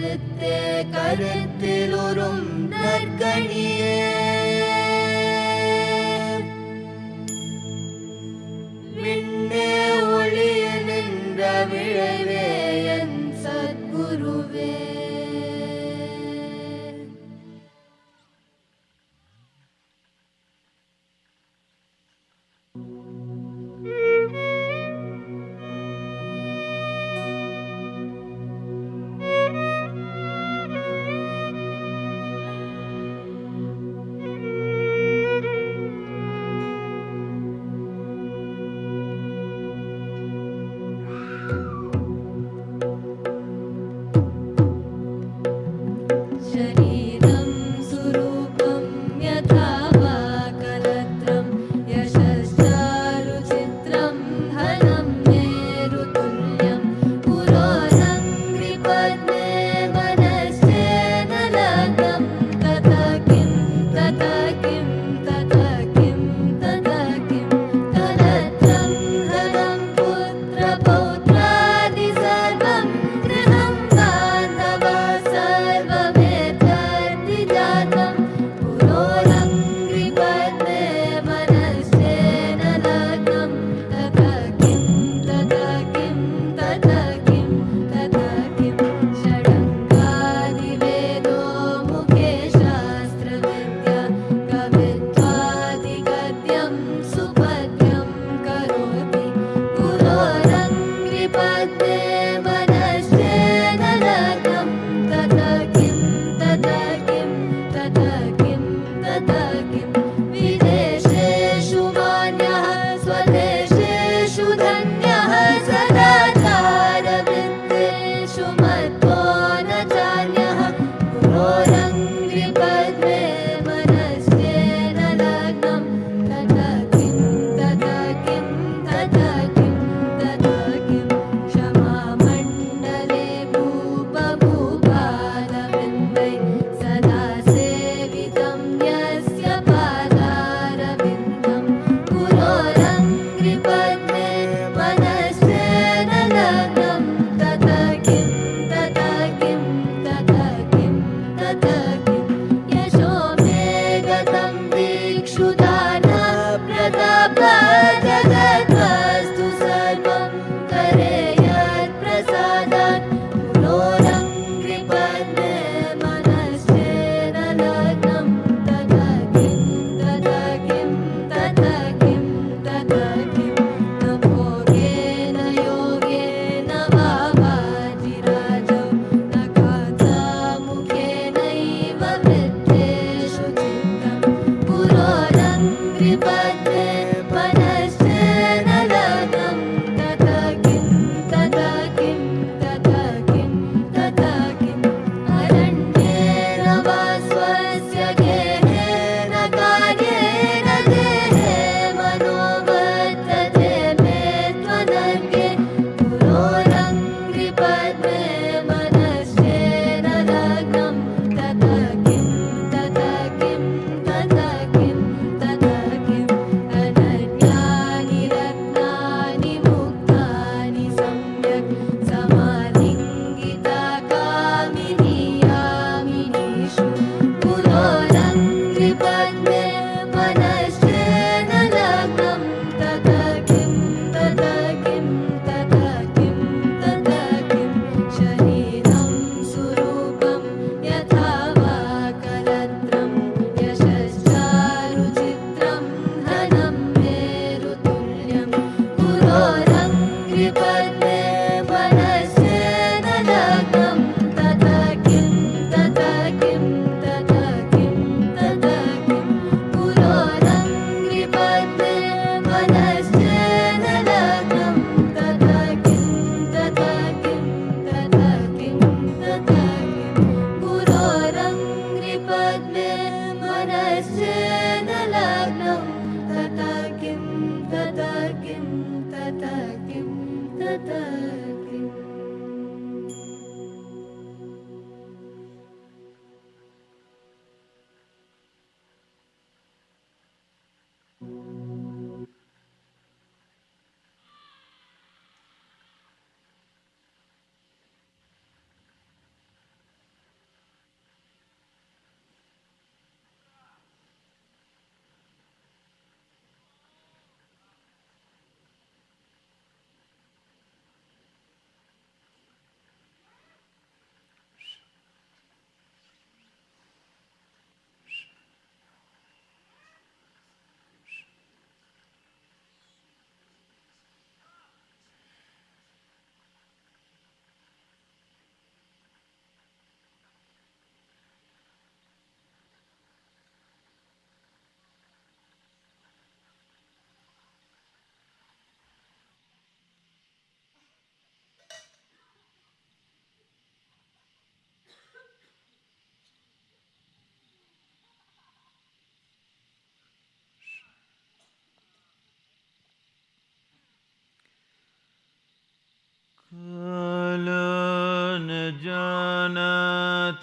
கருத்து கருத்தில் உறும் நற்கணியே.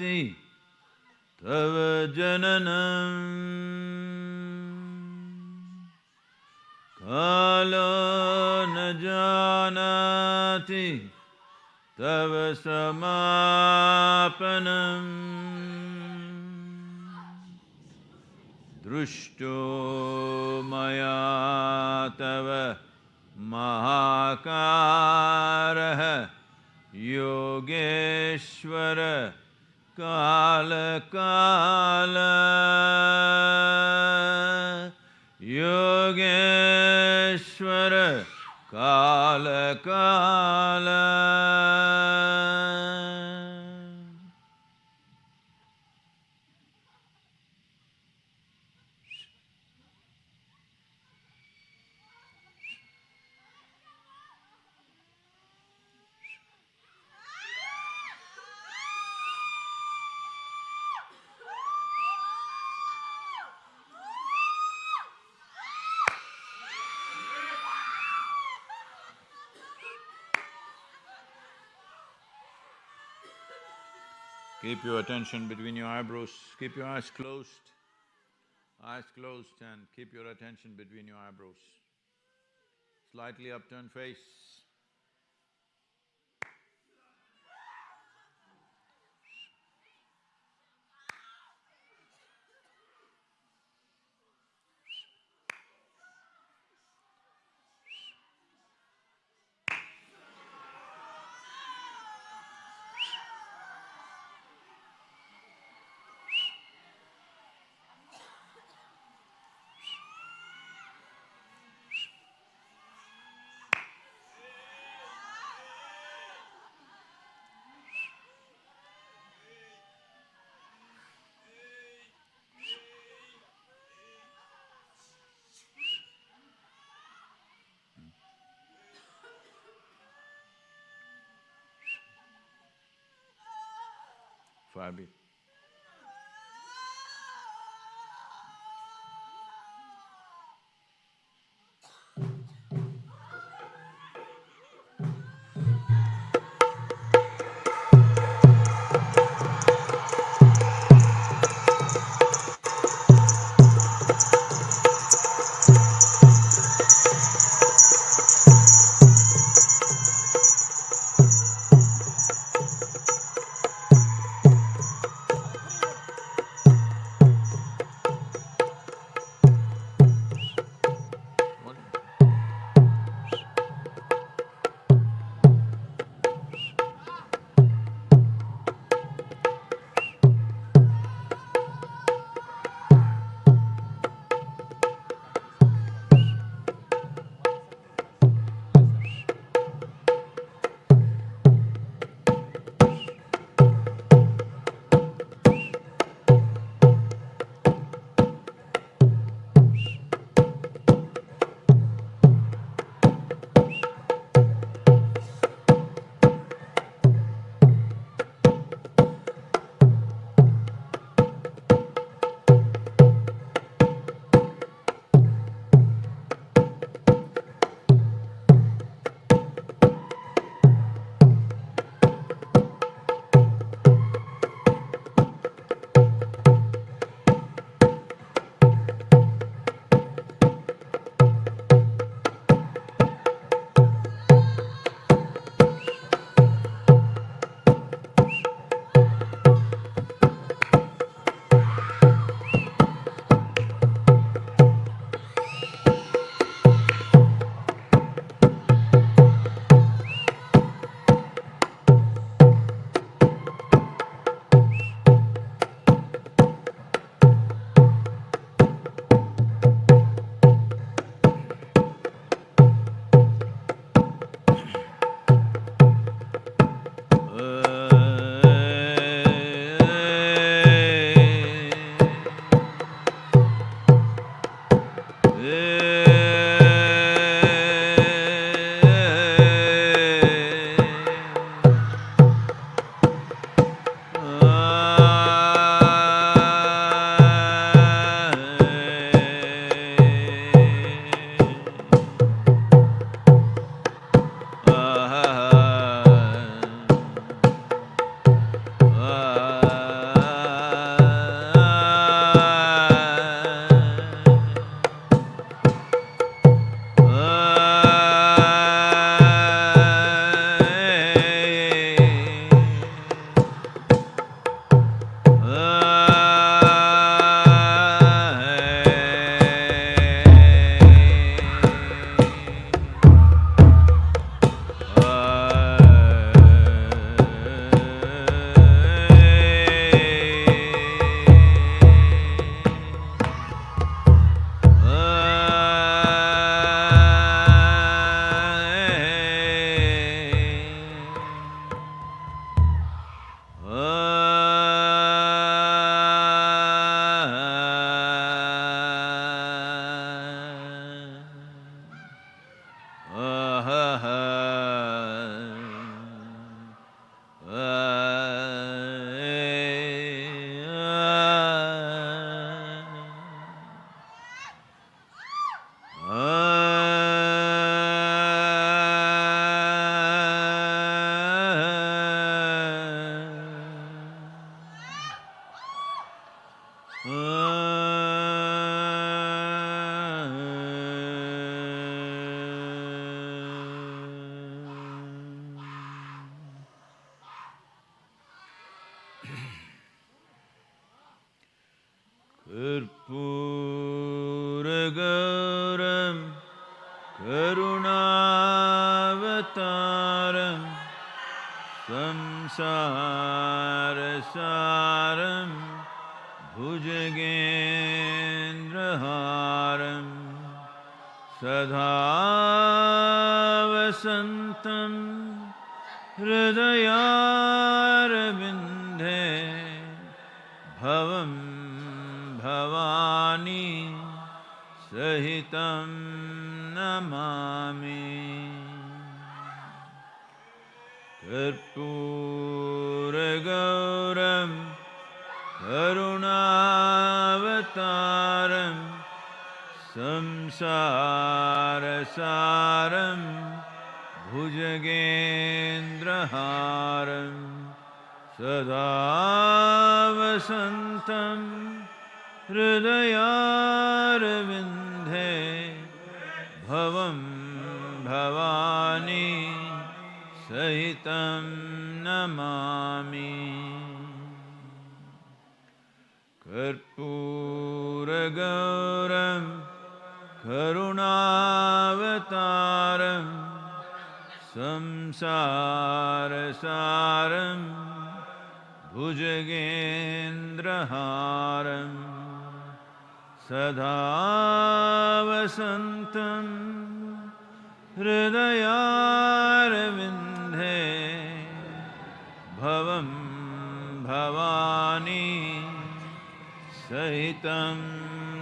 जानाति तव जननम्। कालो न जानाति तव समापनम्। दृष्टो मया तव महाकारः योगेश्वर। काल काल। योगेश्वर काल काल। Keep your attention between your eyebrows, keep your eyes closed. Eyes closed and keep your attention between your eyebrows. Slightly upturned face. Far be.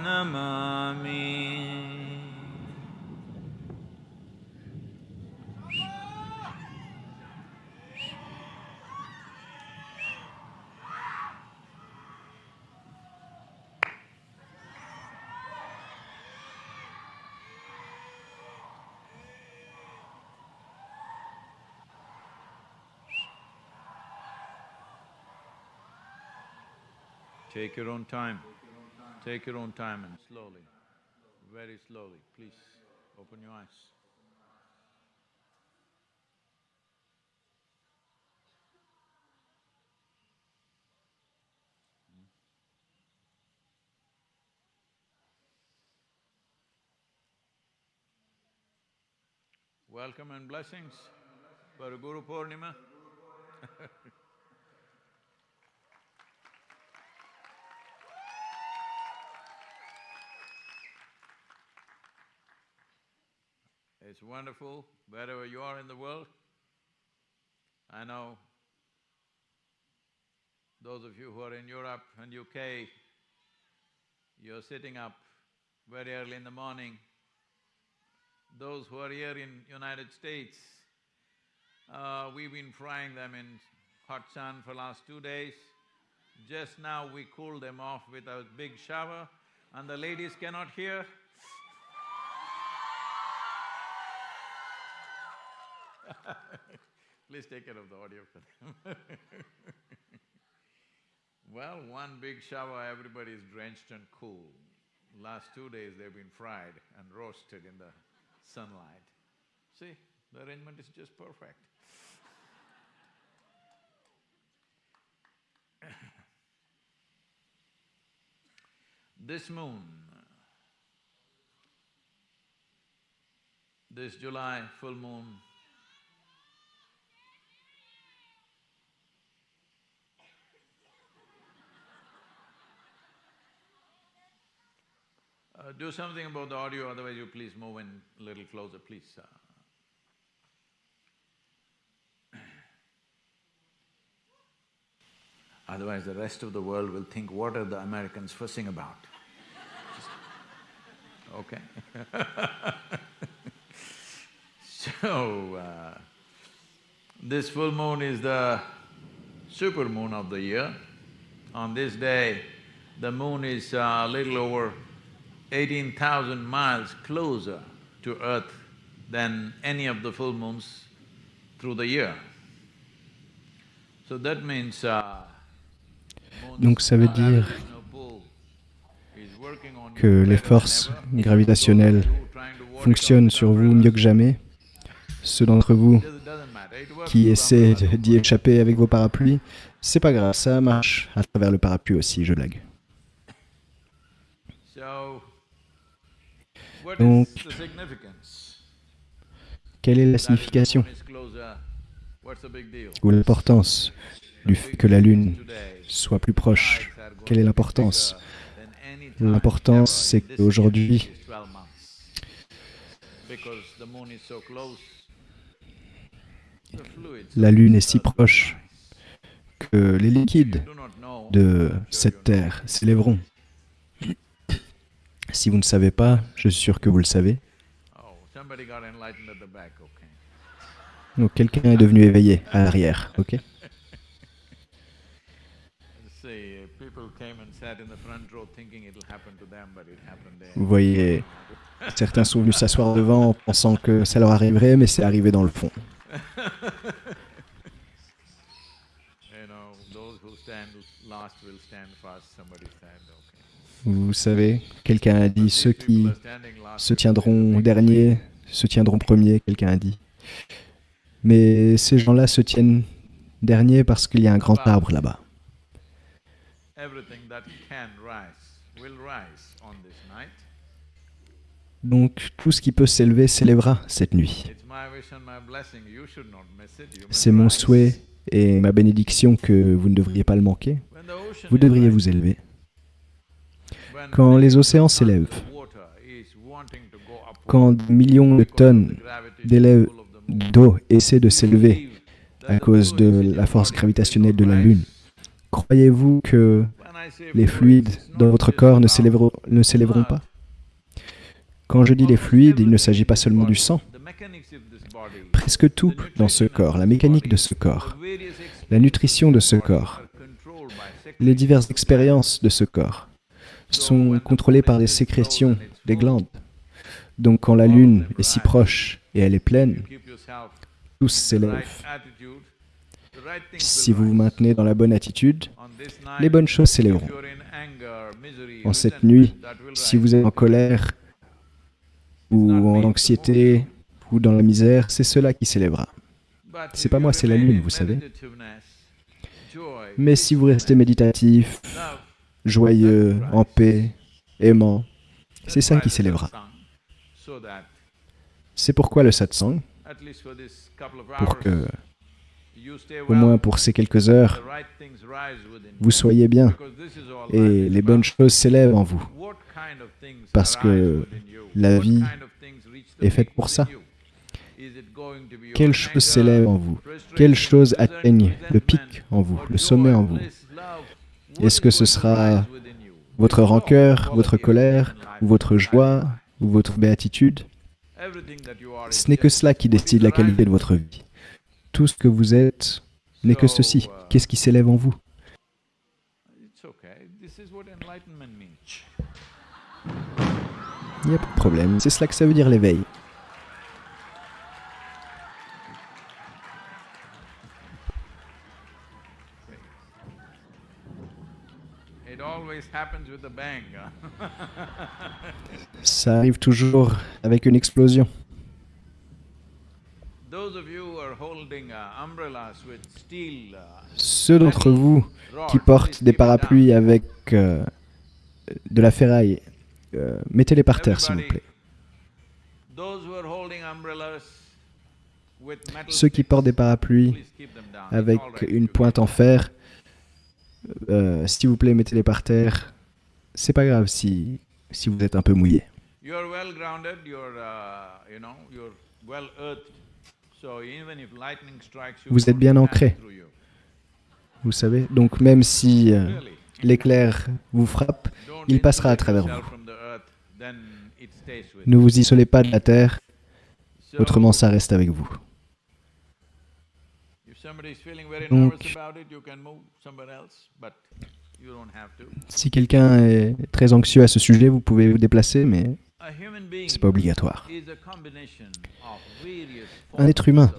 Namami Take your own time. Take your own time and slowly, very slowly, please open your eyes. Hmm? Welcome and blessings for Guru Purnima. It's wonderful wherever you are in the world. I know those of you who are in Europe and UK, you're sitting up very early in the morning. Those who are here in United States, uh, we've been frying them in hot sun for last two days. Just now we cooled them off with a big shower and the ladies cannot hear. Please take care of the audio for them Well, one big shower, everybody is drenched and cool. Last two days they've been fried and roasted in the sunlight. See, the arrangement is just perfect. this moon, this July full moon Uh, do something about the audio, otherwise you please move in a little closer, please. Uh. Otherwise the rest of the world will think, what are the Americans fussing about? okay So, uh, this full moon is the super moon of the year. On this day, the moon is a little over miles closer to earth than any of the full moons through the year. So that means uh, Donc ça veut dire que les forces gravitationnelles fonctionnent sur vous mieux que jamais. Ceux d'entre vous qui essaient d'y échapper avec vos parapluies, c'est pas grave, ça marche à travers le parapluie aussi, je lag. Donc, Quelle est la signification ou l'importance du fait que la Lune soit plus proche? Quelle est l'importance? L'importance, c'est qu'aujourd'hui, la Lune est si proche que les liquides de cette Terre s'élèveront. Si vous ne savez pas, je suis sûr que vous le savez. Donc quelqu'un est devenu éveillé à l'arrière, ok? Vous voyez, certains sont venus s'asseoir devant en pensant que ça leur arriverait, mais c'est arrivé dans le fond. Vous savez, quelqu'un a dit ceux qui se tiendront derniers se tiendront premiers, quelqu'un a dit. Mais ces gens-là se tiennent derniers parce qu'il y a un grand arbre là-bas. Donc tout ce qui peut s'élever s'élèvera cette nuit. C'est mon souhait et ma bénédiction que vous ne devriez pas le manquer. Vous devriez vous élever. Quand les océans s'élèvent, quand des millions de tonnes d'eau essaient de s'élever à cause de la force gravitationnelle de la Lune, croyez-vous que les fluides dans votre corps ne s'élèveront pas? Quand je dis les fluides, il ne s'agit pas seulement du sang. Presque tout dans ce corps, la mécanique de ce corps, la nutrition de ce corps, les diverses expériences de ce corps sont contrôlées par des sécrétions des glandes. Donc quand la lune est si proche et elle est pleine, tous s'élèvent. Si vous vous maintenez dans la bonne attitude, les bonnes choses s'élèveront. En cette nuit, si vous êtes en colère ou en anxiété ou dans la misère, c'est cela qui s'élèvera. C'est pas moi, c'est la lune, vous savez. Mais si vous restez méditatif, joyeux, en paix, aimant, c'est ça qui s'élèvera. C'est pourquoi le satsang, pour que, au moins pour ces quelques heures, vous soyez bien et les bonnes choses s'élèvent en vous. Parce que la vie est faite pour ça. Quelle chose s'élève en vous? Quelle chose atteigne le pic en vous, le sommet en vous? Est-ce que ce sera votre rancœur, votre colère, votre joie, ou votre béatitude? Ce n'est que cela qui décide la qualité de votre vie. Tout ce que vous êtes n'est que ceci. Qu'est-ce qui s'élève en vous? Il n'y a pas de problème. C'est cela que ça veut dire l'éveil. Ça arrive toujours avec une explosion. Ceux d'entre vous qui portent des parapluies avec euh, de la ferraille, euh, mettez-les par terre, s'il vous plaît. Ceux qui portent des parapluies avec une pointe en fer, euh, s'il vous plaît, mettez-les par terre. C'est pas grave si, si vous êtes un peu mouillé. Vous êtes bien ancré. Vous savez, donc même si euh, l'éclair vous frappe, il passera à travers vous. Ne vous isolez pas de la terre, autrement ça reste avec vous. Donc, si quelqu'un est très anxieux à ce sujet, vous pouvez vous déplacer, mais ce n'est pas obligatoire. Un être humain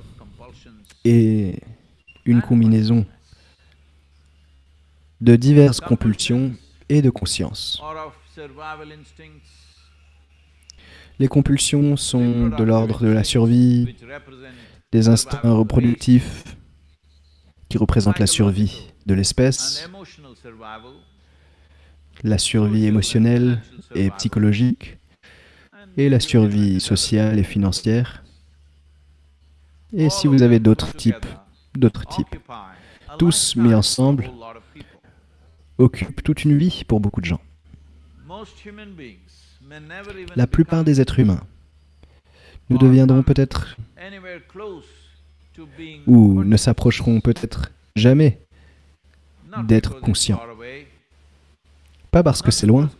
est une combinaison de diverses compulsions et de conscience. Les compulsions sont de l'ordre de la survie, des instincts reproductifs, qui représente la survie de l'espèce, la survie émotionnelle et psychologique, et la survie sociale et financière. Et si vous avez d'autres types, d'autres types, tous mis ensemble, occupent toute une vie pour beaucoup de gens. La plupart des êtres humains, nous deviendrons peut-être ou ne s'approcheront peut-être jamais d'être conscients. Pas parce que c'est loin,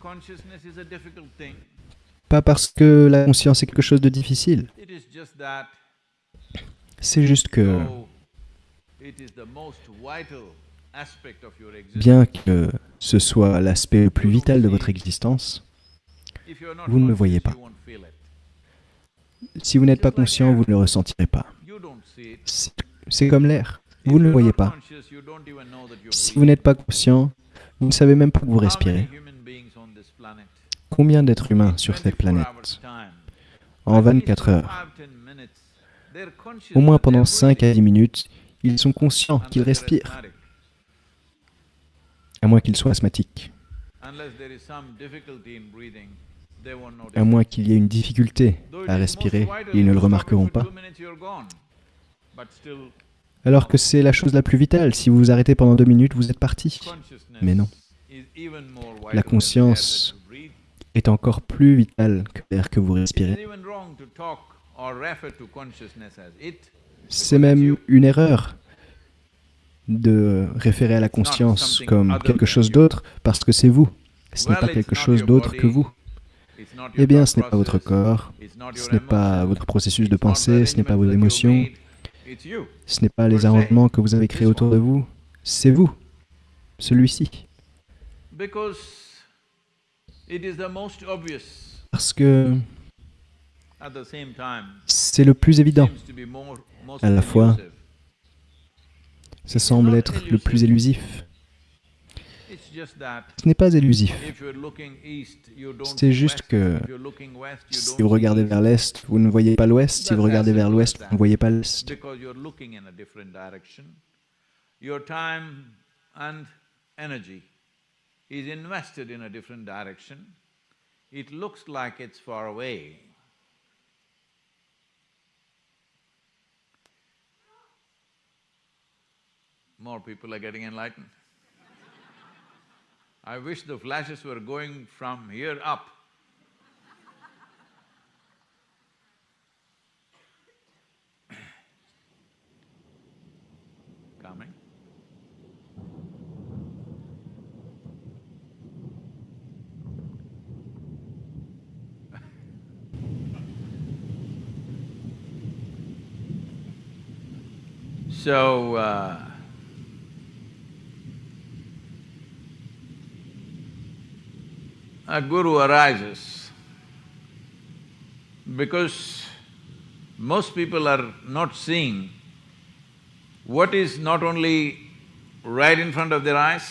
pas parce que la conscience est quelque chose de difficile. C'est juste que, bien que ce soit l'aspect le plus vital de votre existence, vous ne le voyez pas. Si vous n'êtes pas conscient, vous ne le ressentirez pas. C'est comme l'air. Vous ne le voyez pas. Si vous n'êtes pas conscient, vous ne savez même pas que vous respirez. Combien d'êtres humains sur cette planète En 24 heures, au moins pendant 5 à 10 minutes, ils sont conscients qu'ils respirent, à moins qu'ils soient asthmatiques, à moins qu'il y ait une difficulté à respirer, ils ne le remarqueront pas. Alors que c'est la chose la plus vitale, si vous vous arrêtez pendant deux minutes, vous êtes parti. Mais non. La conscience est encore plus vitale que l'air que vous respirez. C'est même une erreur de référer à la conscience comme quelque chose d'autre parce que c'est vous. Ce n'est pas quelque chose d'autre que vous. Eh bien, ce n'est pas votre corps, ce n'est pas votre processus de pensée, ce n'est pas vos émotions, ce n'est pas les arrangements que vous avez créés autour de vous, c'est vous, celui-ci. Parce que c'est le plus évident. à la fois, Ça semble être le plus élusif. Ce n'est pas élusif. C'est juste que Si vous regardez vers l'est, vous ne voyez pas l'ouest. Si vous regardez vers l'ouest, vous ne voyez pas l'est. because you're looking in a different direction, your time and energy is invested in a different direction. It looks like it's far away. More people are getting enlightened. I wish the flashes were going from here up. Coming. So, uh, a guru arises because most people are not seeing what is not only right in front of their eyes,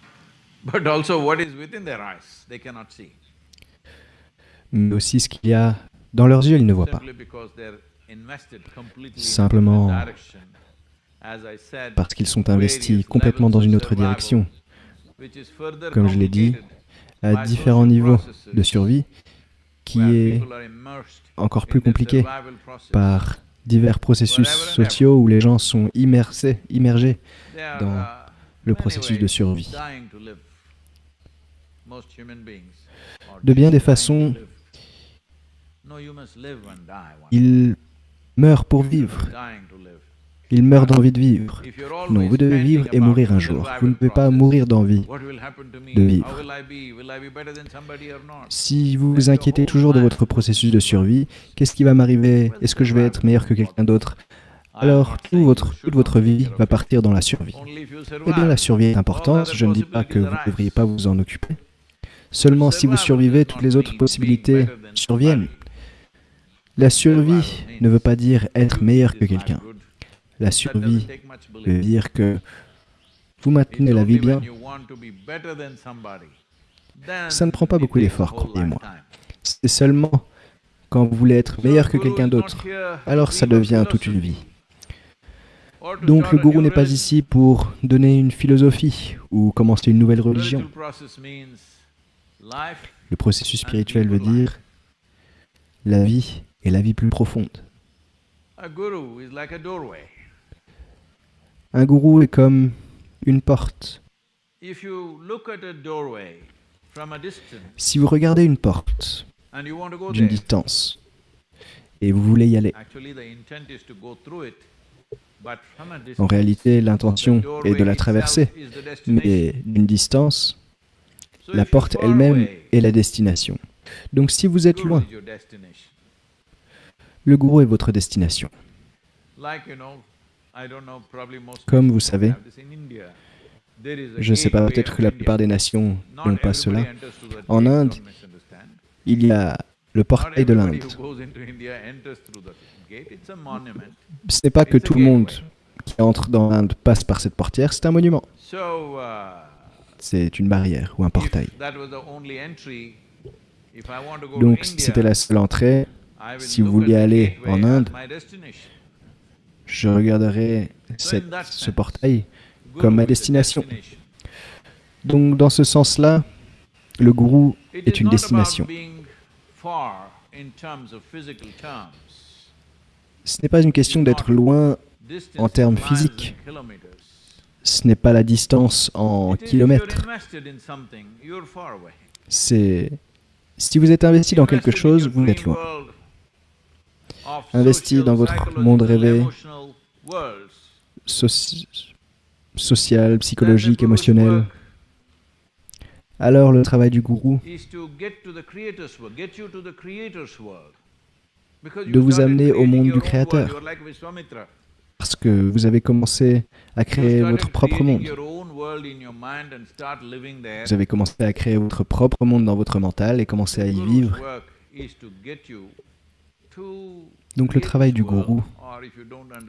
but also what is within their eyes, they cannot see. Mais aussi ce qu'il y a dans leurs yeux, ils ne voient pas. Simplement Parce qu'ils sont investis complètement dans une autre direction, comme je l'ai dit, à différents niveaux de survie, qui est encore plus compliqué par divers processus sociaux où les gens sont immersés, immergés dans uh, le processus de survie. De bien des façons, Ils meurent pour vivre. Ils meurent d'envie de vivre. Non, vous devez vivre et mourir un jour. Vous ne pouvez pas mourir d'envie. de vivre. Si vous vous inquiétez toujours de votre processus de survie, qu'est-ce qui va m'arriver? Est-ce que je vais être meilleur que quelqu'un d'autre? Alors toute votre vie va partir dans la survie. Eh bien, la survie est importante, je ne dis pas que vous ne devriez pas vous en occuper. Seulement si vous survivez, toutes les autres possibilités surviennent. La survie ne veut pas dire être meilleur que quelqu'un. La survie veut dire que vous maintenez la vie bien. Ça ne prend pas beaucoup d'efforts, croyez-moi. C'est seulement quand vous voulez être meilleur que quelqu'un d'autre, alors ça devient toute une vie. Donc le gourou n'est pas ici pour donner une philosophie ou commencer une nouvelle religion. Le processus spirituel veut dire la vie et la vie plus profonde. A guru is like a doorway. Un gourou est comme une porte. Si vous regardez une porte d'une distance et vous voulez y aller, en réalité l'intention est de la traverser, mais d'une distance, la porte elle-même est la destination. Donc si vous êtes loin, le gourou est votre destination. Comme vous savez, je ne sais pas, peut-être que la plupart des nations n'ont pas cela. En Inde. Il y a le portail de l'Inde. Ce n'est pas que tout le monde qui entre dans l'Inde passe par cette portière, c'est un monument. Uh, C'est une barrière ou un portail. Donc si c'était la seule entrée, si vous vouliez aller en Inde. Je regarderai cette- ce portail comme ma destination. Donc dans ce sens-là, le gourou est une destination. Ce n'est pas une question d'être loin, En termes physiques. ce n'est pas la distance en kilomètres. C'est si vous êtes investi dans quelque chose, vous êtes loin. Investi dans votre monde rêvé. social, psychologique, émotionnel. Alors le travail du gourou De vous amener au monde du Créateur. parce que vous avez commencé à créer votre propre monde. Vous avez commencé à créer votre propre monde dans votre mental et commencé à y vivre. Donc le travail du gourou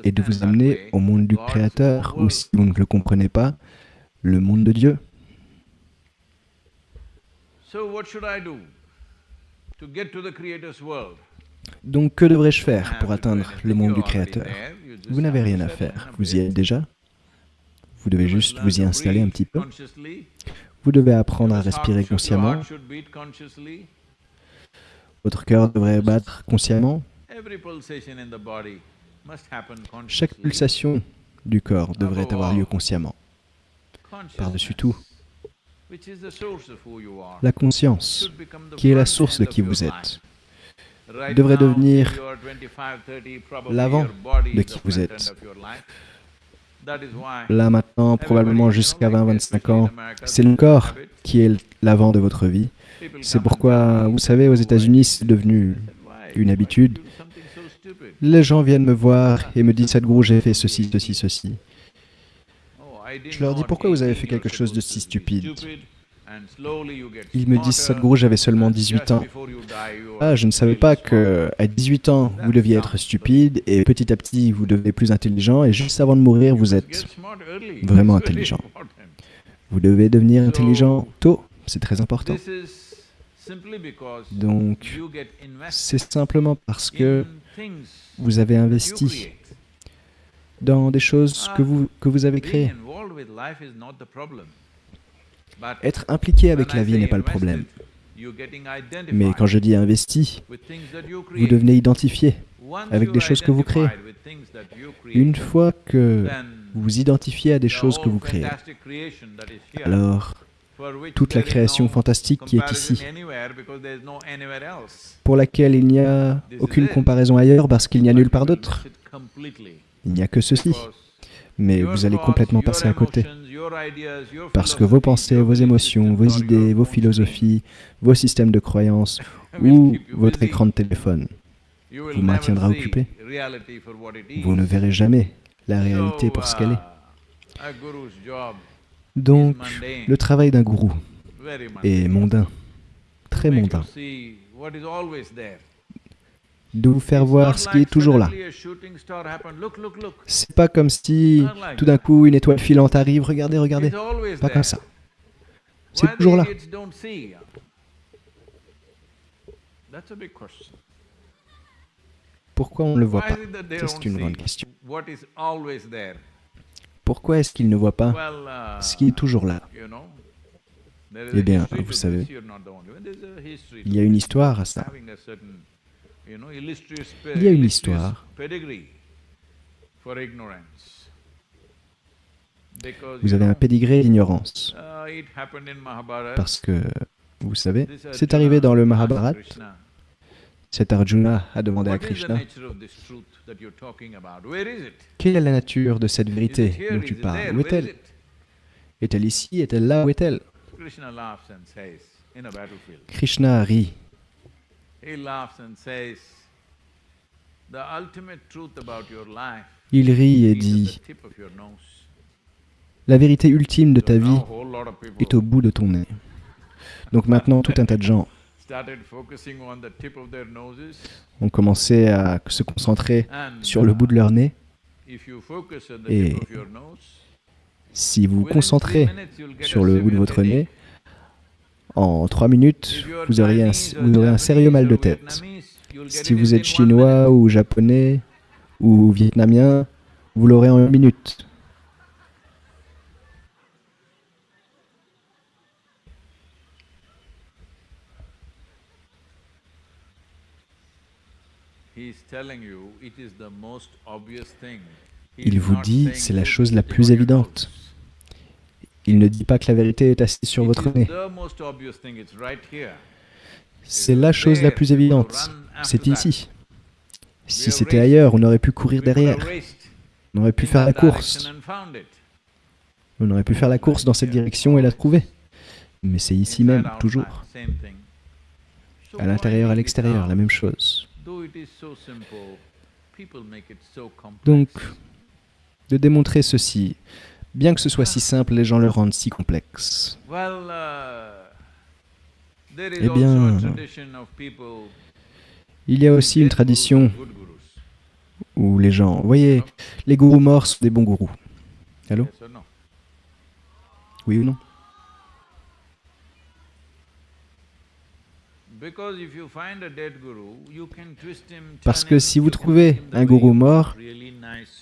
est de vous amener au monde du Créateur, ou si vous ne le comprenez pas, le monde de Dieu. Donc que devrais-je faire pour atteindre le monde du Créateur? Vous n'avez rien à faire, vous y êtes déjà? Vous devez juste vous y installer un petit peu? Vous devez apprendre à respirer consciemment? Votre cœur devrait battre consciemment. Chaque pulsation du corps devrait avoir lieu consciemment. Par-dessus tout, la conscience, qui est la source de qui vous êtes, devrait devenir till you are 25, 30, probably l'avant de qui vous êtes. là maintenant, probablement jusqu'à know, like 20-25 especially ans, c'est le corps qui est l'avant de votre vie. C'est pourquoi, vous savez, aux "Oh, I États-Unis, c'est devenu une habitude. did you do something so stupid?" Les gens viennent me voir et me disent Sadhguru, j'ai fait ceci, ceci, ceci. Je leur dis, pourquoi vous avez fait 18 quelque chose de si stupide? Ils me disent Sadhguru, j'avais seulement and 18 just ans. Ah, je ne savais pas que à 18 ans, vous deviez être stupide et petit à petit, vous devenez plus intelligent et juste avant de mourir, vous êtes vraiment intelligent. vous devez devenir intelligent tôt, c'est très important. This is simply because Donc, c'est simplement parce que vous avez investi dans des choses que vous, que vous avez créées. Être impliqué avec la vie n'est pas le problème. Mais quand je dis investi, vous devenez identifié. Avec des choses que vous créez. Une fois que vous vous identifiez à des choses que vous créez, alors toute la création fantastique qui est ici, pour laquelle il n'y a aucune comparaison ailleurs parce qu'il n'y a nulle part d'autre, il n'y a que ceci. Mais vous allez complètement passer à côté. Parce que vos pensées, vos émotions, vos idées, vos philosophies, vos systèmes de croyances ou votre écran de téléphone, vous maintiendra occupé. vous ne verrez jamais la réalité pour ce qu'elle est. Donc, le travail d'un gourou est mondain, très mondain, de vous faire voir ce qui est toujours là. C'est pas comme si tout d'un coup une étoile filante arrive, regardez, regardez. Pas comme ça. C'est toujours là. Pourquoi on ne le voit pas? c'est une grande question. What is always there? Pourquoi est-ce qu'il ne voit pas uh, ce qui est toujours là? Eh bien, vous savez, Il y a une histoire à ça. Il y a une histoire. Vous avez un pédigré d'ignorance. uh. Parce que, vous savez, c'est arrivé dans le Mahabharata. Cet Arjuna a demandé à Krishna? Quelle est la nature de cette vérité dont tu parles? Où est-elle? Est-elle ici? Est-elle là? Où est-elle? Krishna laughs and says, in a battlefield, Krishna rit. he laughs and says, the ultimate truth about your life Il rit et dit. La vérité ultime de ta vie est au bout de ton nez. Donc maintenant, tout un tas de gens ont commencé à se concentrer sur le bout de leur nez. Et Si vous vous concentrez sur le bout de votre nez, en trois minutes, vous aurez un, Chinese or vous aurez un sérieux mal de tête. Si vous êtes chinois ou japonais ou vietnamien, vous l'aurez en une minute. He is telling you it is the most obvious thing. He Il vous dit, c'est la chose la plus évidente. Il ne dit pas que la vérité est assise sur votre nez. C'est la chose la plus évidente. C'est ici. Si c'était ailleurs, on aurait pu courir derrière. On aurait pu faire la course. On aurait pu faire la course dans cette direction et la trouver. Mais c'est ici même, toujours. À l'intérieur, à l'extérieur, la même chose. Donc, de démontrer ceci, bien que ce soit si simple, les gens le rendent si complexe. Uh, Eh bien, Il y a aussi une tradition où les gens, vous voyez, les gourous morts sont des bons gourous. Allô? Oui ou non? Parce que si vous you can trouvez un gourou mort,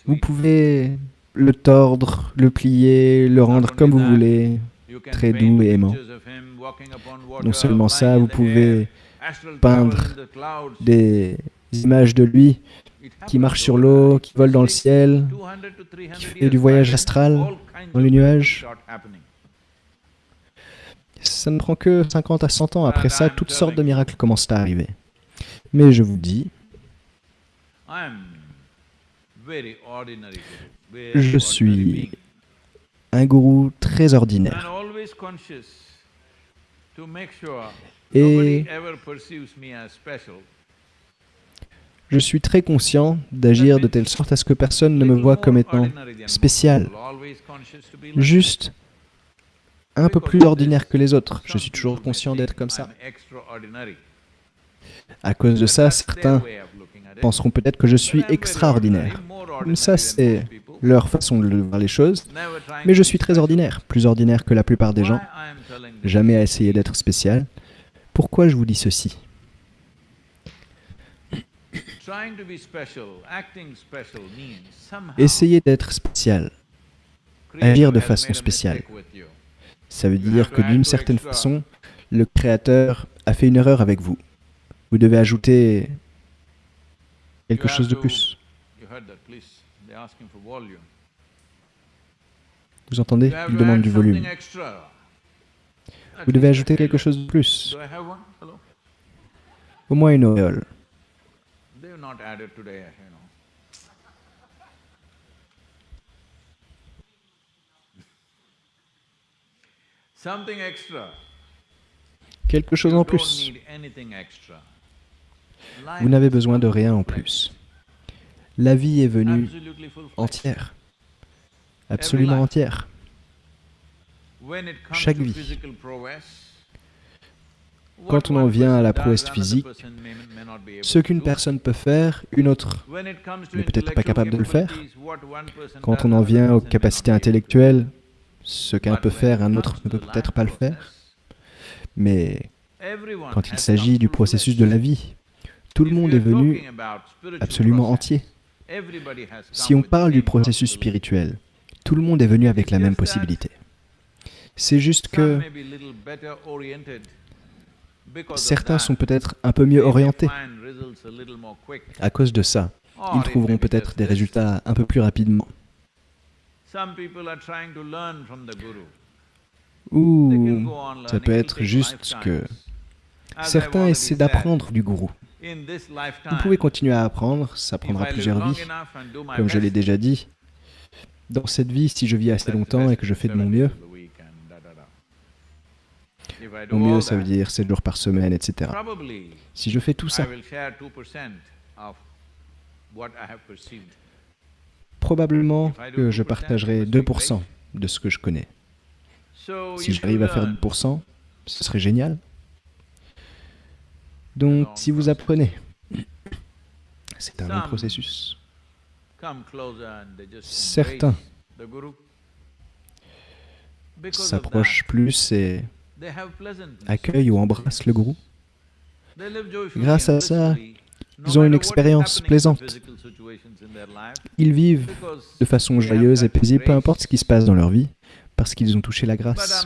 Vous pouvez le tordre, le plier, le rendre comme vous voulez. Très doux et aimant. Non seulement ça, vous pouvez peindre des images de lui qui marche sur l'eau, qui vole dans le ciel, 200 to 300 qui fait du voyage astral dans les nuages. Ça ne prend que 50 à 100 ans. Après And ça, I'm toutes sortes de miracles commencent à arriver. Mais je vous dis, je suis un gourou très ordinaire. Et-. Je suis très conscient d'agir de telle sorte à ce que personne ne me voit comme étant spécial, juste un peu plus ordinaire que les autres. Je suis toujours conscient d'être comme ça. À cause de ça, certains penseront peut-être que je suis extraordinaire. Ça, c'est leur façon de voir les choses. Mais je suis très ordinaire, plus ordinaire que la plupart des gens, jamais à essayer d'être spécial. Pourquoi je vous dis ceci? Essayer d'être spécial, agir de façon spéciale. Ça veut dire que d'une certaine façon, le Créateur a fait une erreur avec vous. Vous devez ajouter quelque chose de plus. Vous entendez? Il demande du volume. Vous devez ajouter quelque chose de plus. Au moins une auréole. They've not added today, you know. Something extra. Quelque chose en plus. Vous n'avez besoin de rien en plus. La vie est venue entière. Absolument entière. Chaque vie. Quand on en vient à la prouesse physique, Ce qu'une personne peut faire, une autre n'est peut-être pas capable de le faire. Quand on en vient aux capacités intellectuelles, ce qu'un peut faire, un autre ne peut peut-être pas le faire. Mais quand il s'agit du processus de la vie, tout le monde est venu absolument entier. Si on parle du processus spirituel, tout le monde est venu avec la même possibilité. C'est juste que certains sont peut-être un peu mieux orientés à cause de ça. Ils trouveront peut-être des résultats un peu plus rapidement. Ou ça peut être juste que certains essaient d'apprendre du gourou. Vous pouvez continuer à apprendre, ça prendra plusieurs vies. Comme je l'ai déjà dit, dans cette vie, si je vis assez longtemps et que je fais de mon mieux, mon mieux ça veut dire 7 jours par semaine, etc. Si je fais tout ça, probablement que je 2%, partagerai it must be 2% de ce que je connais. Si j'arrive à faire learn, 2%, ce serait génial. Donc, si vous apprenez, c'est un long processus. Certains s'approchent plus et accueillent ou embrassent le gourou. Grâce à ça, ils ont une expérience plaisante. Ils vivent de façon joyeuse et paisible, peu importe ce qui se passe dans leur vie, parce qu'ils ont touché la grâce.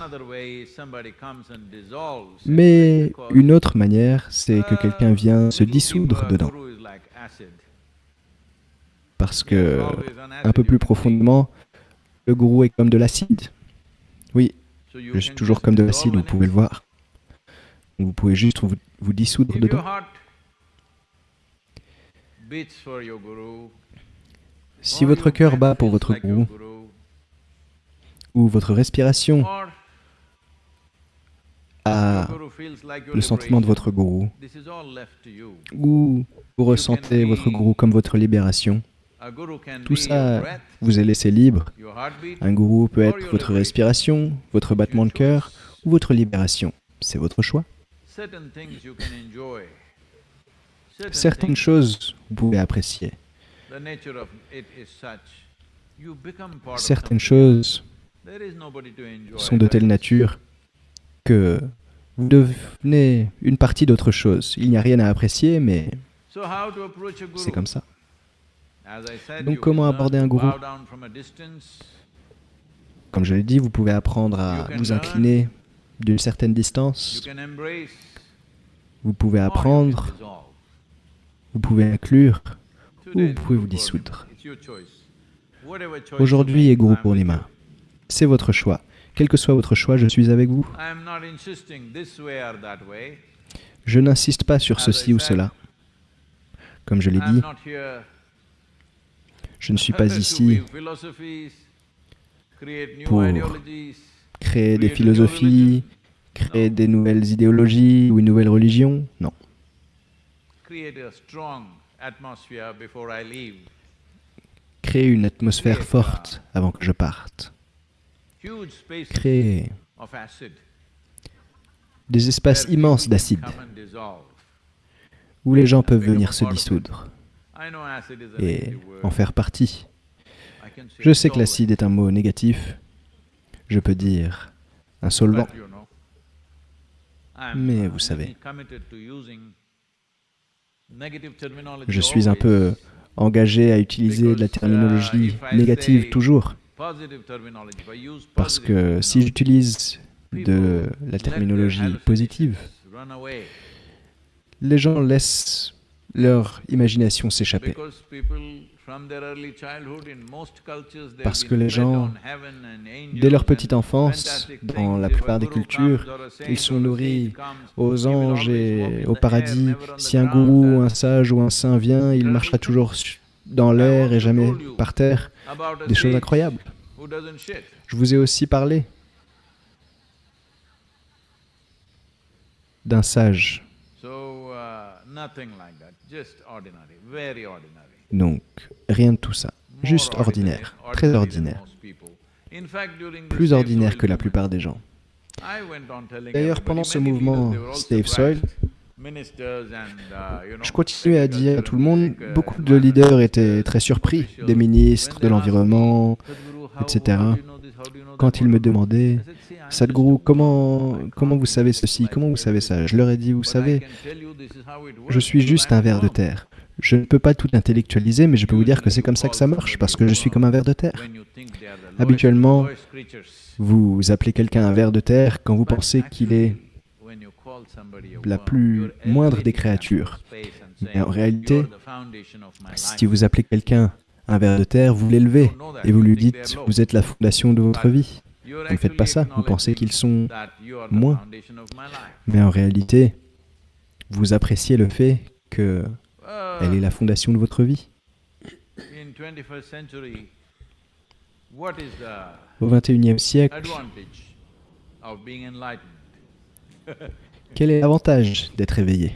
Mais une autre manière, c'est que quelqu'un vient se dissoudre dedans, parce que un peu plus profondément, le gourou est comme de l'acide. Oui, je suis toujours comme de l'acide, vous pouvez le voir. Vous pouvez juste vous, vous dissoudre dedans. your heart beats for your guru, Si votre cœur bat pour votre gourou, ou votre respiration a le sentiment de votre gourou, ou vous ressentez votre gourou comme votre libération, tout ça vous est laissé libre. Un gourou peut être votre respiration, votre battement de cœur ou votre libération. C'est votre choix. certain things you can enjoy. Certain Certaines choses vous pouvez apprécier. the nature of it is such. You become part of Certaines choses There is nobody to enjoy sont de telle nature que vous devenez une partie d'autre chose. Il n'y a rien à apprécier, mais So how to approach a guru? c'est comme ça. As I said, Donc you comment can learn aborder to un gourou bow down from a distance. Comme je l'ai dit, vous pouvez apprendre à vous incliner d'une certaine You distance. can embrace. Vous pouvez or you can apprendre. Vous pouvez inclure. Today vous pouvez vous dissoudre. Aujourd'hui est I'm with Purnima. you. C'est votre choix. Quel que soit votre choix, je suis avec vous. Je n'insiste pas sur ceci ou cela. Comme je l'ai dit, je ne suis pas ici pour créer des philosophies, créer des nouvelles idéologies ou une nouvelle religion. Non. Créer une atmosphère forte avant que je parte. Créer des espaces immenses d'acide où les gens peuvent venir se dissoudre et en faire partie. Je sais que l'acide est un mot négatif. Je peux dire un solvant. Mais uh, vous savez. Je suis un peu engagé à utiliser de la terminologie négative toujours. Parce que si j'utilise de la terminologie positive, les gens laissent leur imagination they've Parce que les gens, Dès leur petite enfance, dans la plupart des cultures, ils sont nourris aux anges et au paradis. Si un gourou, un sage ou un saint vient, il marchera toujours dans l'air et jamais par terre. Des choses incroyables. Je vous ai aussi parlé d'un sage. Uh. Donc, rien de tout ça. Juste ordinaire, très ordinaire. Plus ordinaire que la plupart des gens. D'ailleurs, pendant ce mouvement Save Soil, uh, je continuais à dire à tout le monde, agriculture, beaucoup de leaders étaient ministers, très surpris, des ministres de l'environnement, etc. quand ils me demandaient I said, "See, I'm Sadhguru, comment, comment vous savez ceci, comment vous savez ça? Je leur ai dit, vous savez, je suis juste un ver de terre. Je ne peux pas tout intellectualiser, mais je peux vous dire que c'est comme ça que ça marche, parce que je suis comme un ver de terre. Habituellement, Vous appelez quelqu'un un ver de terre quand vous pensez qu'il est la plus moindre des créatures. Mais en réalité, si vous appelez quelqu'un un ver de terre, vous l'élevez et vous lui dites vous êtes la fondation de votre vie. Vous ne faites pas ça, vous pensez qu'ils sont moins. Mais en réalité, vous appréciez le fait qu'elle est la fondation de votre vie. Au XXIe siècle, quel est l'avantage d'être éveillé?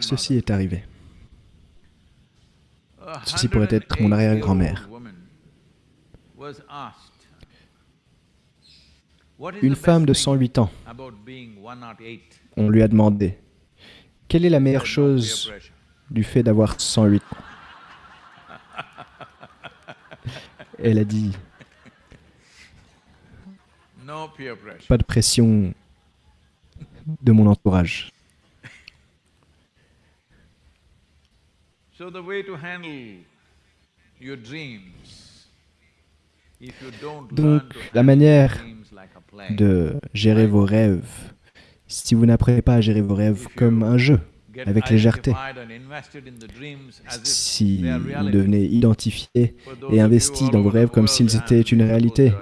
Ceci est arrivé. Ceci pourrait être mon arrière-grand-mère. Une femme de 108 ans, on lui a demandé quelle est la meilleure chose du fait d'avoir 108 ans? Elle a dit pas de pression de mon entourage. Donc, la manière de gérer vos rêves, si vous n'apprenez pas à gérer vos rêves comme un jeu, avec légèreté, si vous devenez identifié et investi dans vos rêves comme s'ils étaient une réalité,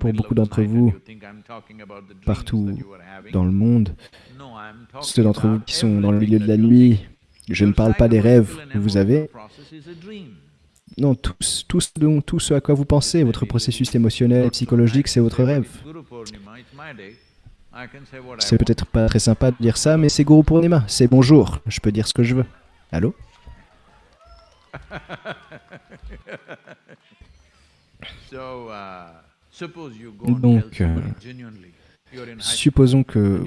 pour beaucoup d'entre vous, partout dans le monde, ceux d'entre vous qui sont dans le milieu de la nuit, je ne parle pas des rêves que vous avez. Non, tout, tout, ce à quoi vous pensez, votre processus émotionnel, psychologique, c'est votre rêve. C'est peut-être pas très sympa de dire ça, mais c'est Guru Purnima, c'est bonjour, je peux dire ce que je veux. Allô? Donc, euh, supposons que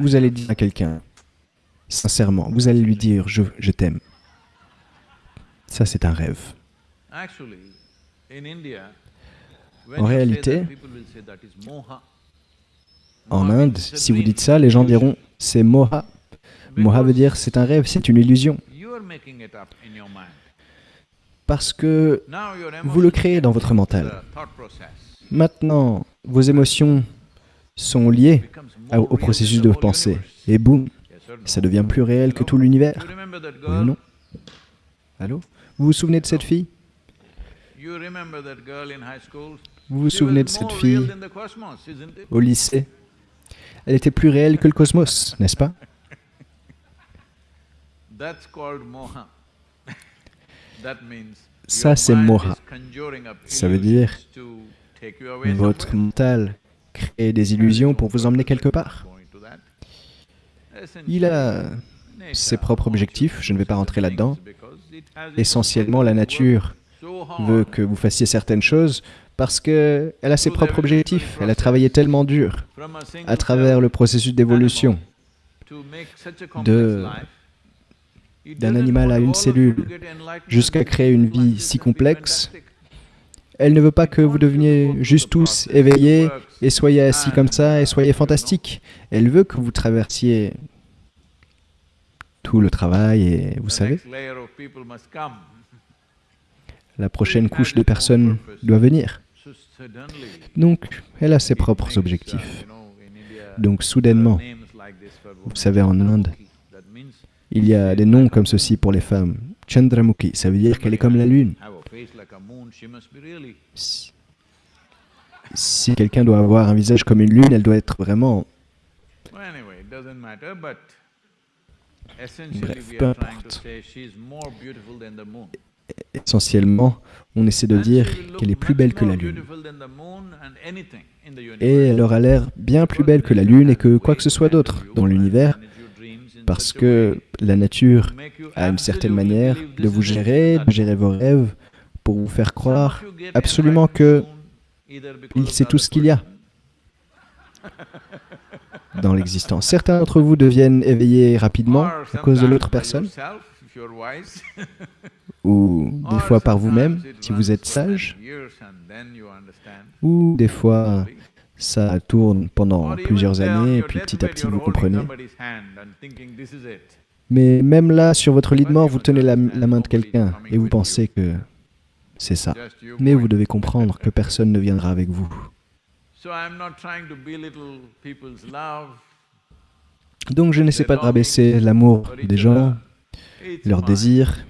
vous allez dire à quelqu'un, sincèrement, vous allez lui dire je, je t'aime. Ça, c'est un rêve. En réalité, en Inde, si vous dites ça, les gens diront c'est moha. Moha veut dire c'est un rêve, c'est une illusion. Parce que vous le créez dans votre mental. Maintenant, vos émotions sont liées au processus de pensée. Et boum, ça devient plus réel que tout l'univers. Oui non Allô? Vous vous souvenez de cette fille? Vous vous souvenez de cette fille au lycée? Elle était plus réelle que le cosmos, n'est-ce pas? Ça, c'est moha. Ça veut dire votre mental crée des illusions pour vous emmener quelque part. Il a ses propres objectifs, je ne vais pas rentrer là-dedans. Essentiellement, la nature veut que vous fassiez certaines choses parce qu'elle a ses propres objectifs. Elle a travaillé tellement dur à travers le processus d'évolution d'un animal à une cellule jusqu'à créer une vie si complexe elle ne veut pas que vous deveniez juste tous éveillés et soyez assis comme ça et soyez fantastiques. Elle veut que vous traversiez tout le travail et vous savez, la prochaine couche de personnes doit venir. Donc, elle a ses propres objectifs. Donc, soudainement, vous savez, en Inde, il y a des noms comme ceci pour les femmes. Chandramukhi, ça veut dire qu'elle est comme la lune. Si, quelqu'un doit avoir un visage comme une lune, elle doit être vraiment... Bref, peu importe. Essentiellement, on essaie de dire qu'elle est plus belle que la lune. Et elle aura l'air bien plus belle que la lune et que quoi que ce soit d'autre dans l'univers, parce que la nature a une certaine manière de vous gérer, de gérer vos rêves, pour vous faire croire absolument que il sait tout ce qu'il y a dans l'existence. Certains d'entre vous deviennent éveillés rapidement à cause de l'autre personne, ou des fois par vous-même, si vous êtes sage, ou des fois ça tourne pendant plusieurs années, et puis petit à petit vous comprenez. Mais même là, sur votre lit de mort, vous tenez la, la main de quelqu'un et vous pensez que c'est ça. Mais vous devez comprendre que personne ne viendra avec vous. Donc je n'essaie pas de rabaisser l'amour des gens, leurs désirs.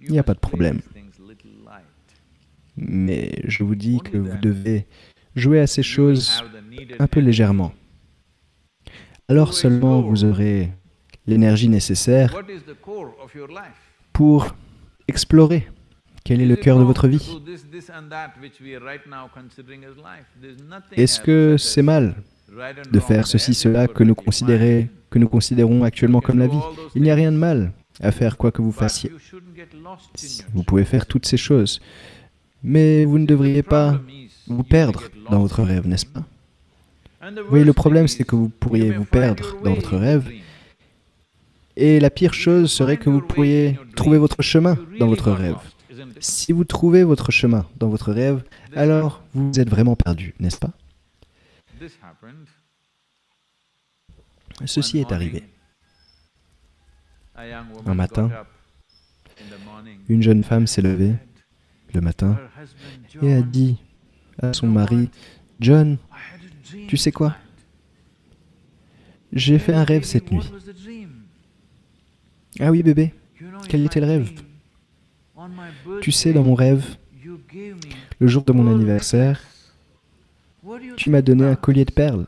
Il n'y a pas de problème. Mais je vous dis que vous devez jouer à ces choses un peu légèrement. Alors seulement vous aurez l'énergie nécessaire pour explorer quel est le cœur de votre vie. Est-ce que c'est mal de faire ceci, cela que nous, fine. Que nous considérons actuellement comme la vie Il n'y a rien de mal à faire quoi que vous fassiez. Vous pouvez faire toutes ces choses. Mais vous ne devriez pas vous perdre dans votre rêve, n'est-ce pas? Oui, le problème, c'est que vous pourriez vous perdre dans votre rêve. Et la pire chose serait que vous pourriez trouver votre chemin dans votre rêve. Si vous trouvez votre chemin dans votre rêve, alors vous êtes vraiment perdu, n'est-ce pas? Ceci est arrivé. Un matin, Une jeune femme s'est levée le matin et a dit à son mari, John, tu sais quoi? J'ai fait un rêve cette nuit. Ah oui bébé, quel était le rêve? Tu sais, dans mon rêve, le jour de mon anniversaire, tu m'as donné un collier de perles.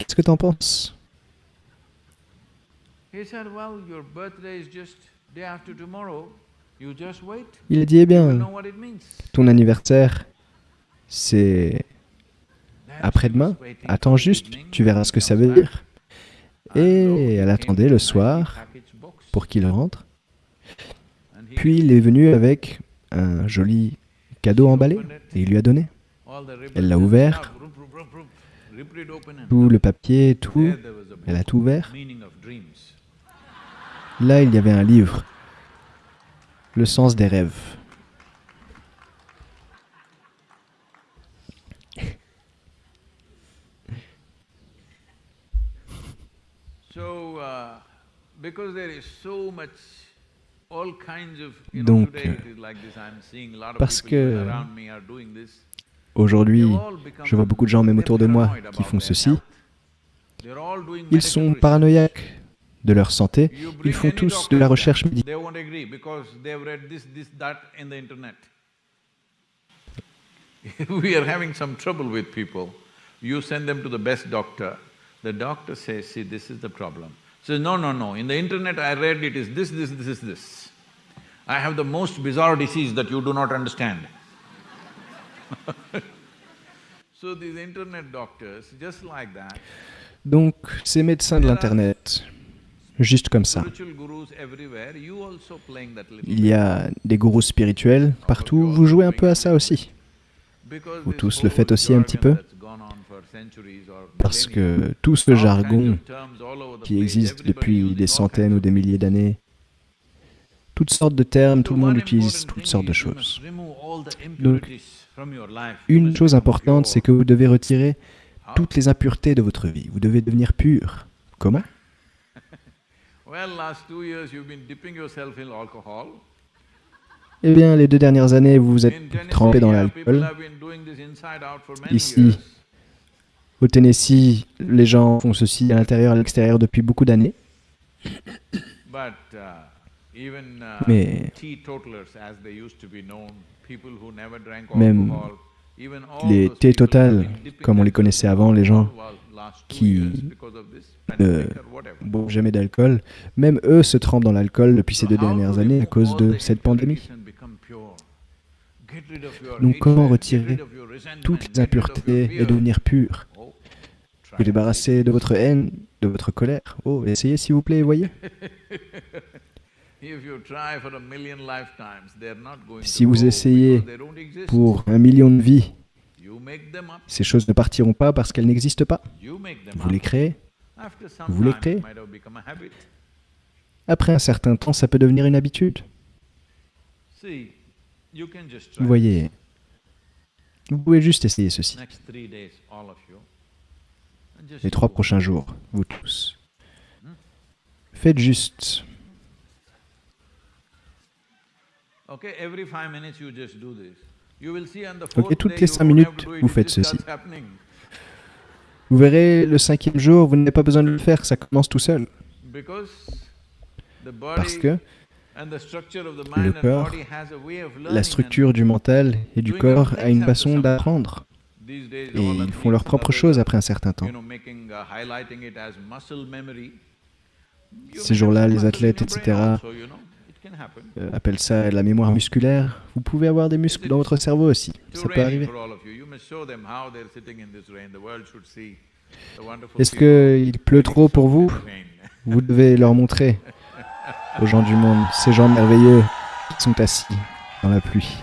Qu'est-ce que t'en penses? Il a dit, eh bien, ton anniversaire, c'est après-demain. Attends juste, tu verras ce que ça veut dire. Et elle attendait le soir pour qu'il rentre. Puis il est venu avec un joli cadeau emballé et il lui a donné. Elle l'a ouvert. Tout le papier, tout, elle a tout ouvert. Là, il y avait un livre. Le sens des rêves. Donc, parce que aujourd'hui, je vois beaucoup de gens, même autour de moi, qui font ceci. Ils sont paranoïaques de leur santé. Ils font tous de la recherche médicale. we are having some trouble with people. You send them to the best doctor. The doctor says, see, this is the problem. Says, no, no, no, in the internet I read it is this, this, this is this. I have the most bizarre disease that you do not understand. so these internet doctors, just like that, Donc, ces médecins de l'Internet, juste comme ça. Il y a des gourous spirituels partout, vous jouez un peu à ça aussi. Vous tous le faites aussi un petit peu. Parce que tout ce jargon qui existe depuis des centaines ou des milliers d'années, toutes sortes de termes, tout le monde utilise toutes sortes de choses. Donc, Une chose importante, c'est que vous devez retirer toutes les impuretés de votre vie. Vous devez devenir pur. Comment? Well, last two years you've been dipping yourself in alcohol. Eh bien, les deux dernières années, vous vous êtes trempé dans l'alcool. Ici. Au Tennessee, les gens font ceci à l'intérieur et à l'extérieur depuis beaucoup d'années. Uh, uh, Mais Même les been dipping comme on les connaissait avant, les gens qui ne whatever. boivent jamais d'alcool, même eux se trempent dans l'alcool depuis ces deux dernières années à cause de cette pandémie? Donc comment retirer Toutes les impuretés et devenir pur? Oh, Vous débarrasser de votre haine, de votre colère. Oh, essayez s'il vous plaît, voyez. Si vous essayez. Pour un million de vies, ces choses ne partiront pas parce qu'elles n'existent pas. Vous les créez. Vous les créez. Après un certain temps, ça peut devenir une habitude. Vous voyez, vous pouvez juste essayer ceci. Les trois prochains jours, vous tous. Faites juste. Okay, every five minutes you just do this. You will see on the Ok, toutes les you cinq minutes, vous it faites ceci. Vous verrez, le cinquième jour, vous n'avez pas besoin de le faire, ça commence tout seul. Parce que le corps, la structure du mental et du corps a une façon d'apprendre. Et ils font leurs propres choses après un certain temps. Uh, Ces jours-là, les athlètes, etc., euh, appellent ça la mémoire musculaire. Vous pouvez avoir des muscles dans votre cerveau aussi, ça peut arriver. Est-ce qu'il pleut trop pour vous? Vous devez leur montrer aux gens du monde, ces gens merveilleux qui sont assis dans la pluie.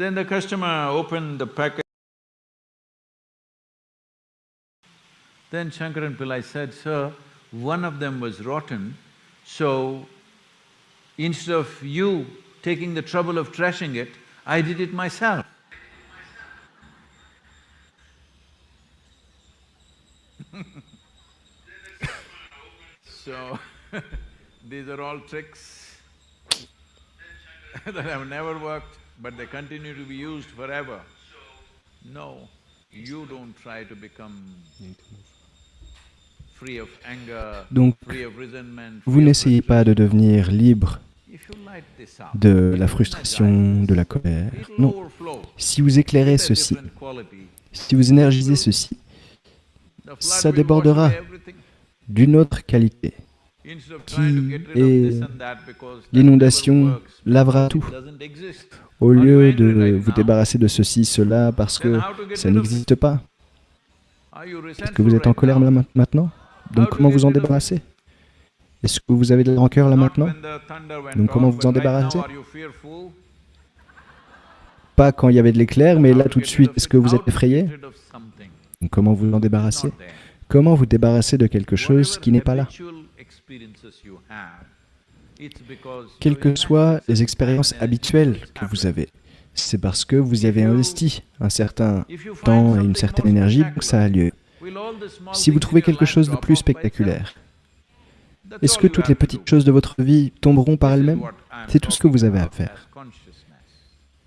Then the customer opened the packet. Then Shankaran Pillai said, Sir, one of them was rotten, so instead of you taking the trouble of trashing it, I did it myself. So, these are all tricks that have never worked, but they continue to be used forever. No, you don't try to become free of anger, Donc, free of resentment. Vous n'essayez pas de devenir libre de la frustration, de la colère. Non. Si vous éclairez ceci, si vous énergisez ceci ça débordera. d'une autre qualité, Qui est l'inondation lavera tout. Au lieu de vous débarrasser de ceci, cela, parce que ça n'existe pas. Est-ce que vous êtes en colère là maintenant? Donc comment vous en débarrasser? Est-ce que vous avez de la rancœur là maintenant? Donc comment vous en débarrasser? Pas quand il y avait de l'éclair, mais là to tout de suite, est-ce que vous êtes effrayé? Donc comment vous en débarrasser? Comment vous débarrasser de quelque chose qui n'est pas là? Quelles que soient les expériences habituelles que vous avez, c'est parce que vous y avez investi un certain temps et une certaine énergie pour que ça a lieu. Si vous trouvez quelque chose de plus spectaculaire, est-ce que toutes les petites choses de votre vie tomberont par elles-mêmes? C'est tout ce que vous avez à faire.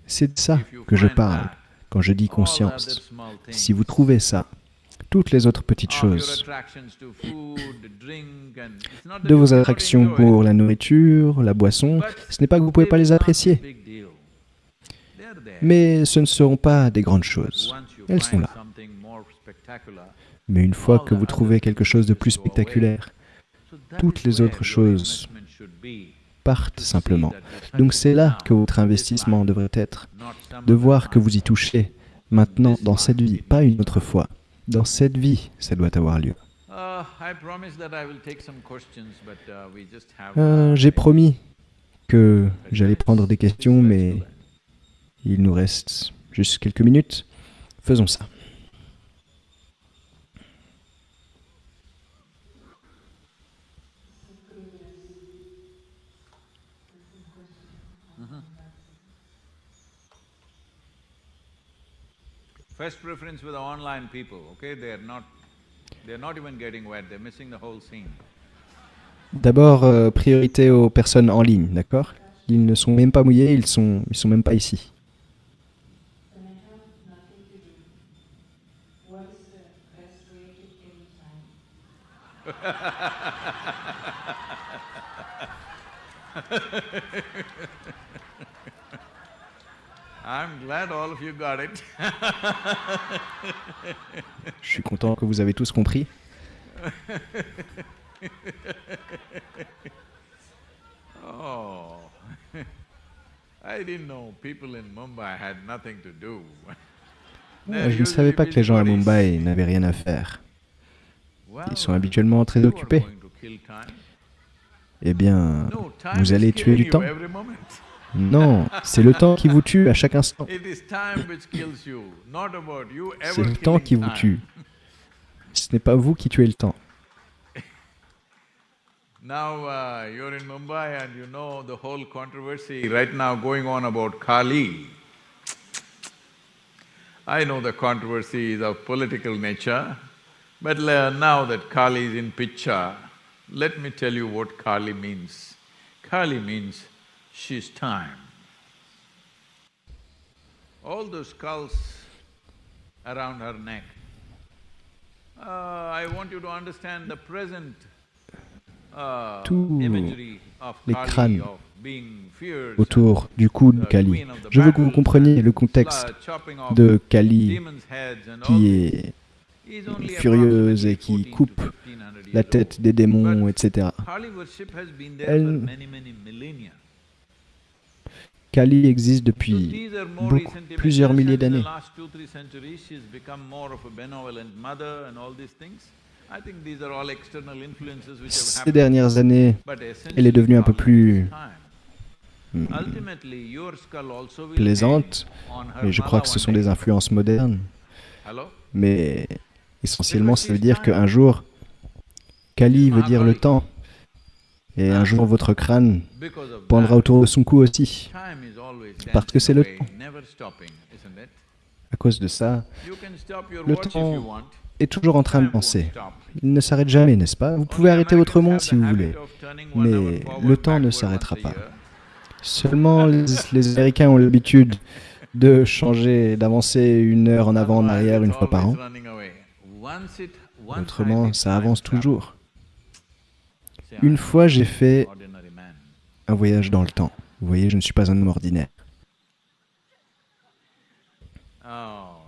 C'est de ça que je parle quand je dis conscience. Si vous trouvez ça, toutes les autres petites choses, de vos attractions pour la nourriture, la boisson, ce n'est pas que vous ne pouvez pas les apprécier, mais ce ne seront pas des grandes choses. Elles sont là. Mais une fois que vous trouvez quelque chose de plus spectaculaire, Toutes les autres choses partent simplement. Donc c'est là que votre investissement devrait être, de voir que vous y touchez maintenant dans cette vie, pas une autre fois. Dans cette vie, ça doit avoir lieu. But uh. Euh, uh, J'ai promis que j'allais prendre des questions, mais il nous reste juste quelques minutes. Faisons ça. First preference with the online people, okay? They are not, they are not even getting wet, they're missing the whole scene. D'abord, euh, priorité aux personnes en ligne, d'accord? Ils ne sont même pas mouillés, ils sont, ils sont même pas ici. I'm glad all of you got it. Je suis content que vous avez tous compris. Oh, I didn't know people in Mumbai had nothing to do. Je ne savais pas que les gens à Mumbai n'avaient rien à faire. Ils sont habituellement très occupés. Eh bien, vous allez tuer du temps. Non, c'est le temps qui vous tue à chaque instant. C'est le temps qui vous tue. Ce n'est pas vous qui tuez le temps. Now uh, you're in Mumbai and you know the whole controversy right now going on about Kali. I know the controversy is of political nature, but now that Kali is in picture, let me tell you what Kali means. Kali means she's time. All those skulls around her neck, uh, I want you to understand the present uh, Tous imagery of les Kali, crânes of being fierce autour du cou de Kali. Je veux que vous compreniez le contexte de Kali qui est furieuse et qui coupe la tête des démons, etc. Elle- Kali existe depuis beaucoup, plusieurs milliers d'années. Ces dernières années, elle est devenue un peu plus hmm, plaisante, et je crois que ce sont des influences modernes, mais essentiellement ça veut dire qu'un jour, Kali veut dire le temps, et un jour votre crâne pendra autour de son cou aussi. Parce que c'est le temps. À cause de ça, le temps est toujours en train de penser. Il ne s'arrête jamais, n'est-ce pas? Vous pouvez arrêter votre monde si vous voulez, mais le temps ne s'arrêtera pas. Seulement les, les Américains ont l'habitude de changer, d'avancer une heure en avant, en arrière, une fois par an. Autrement, ça avance toujours. Une fois, j'ai fait un voyage dans le temps. Vous voyez, je ne suis pas un homme ordinaire. Oh.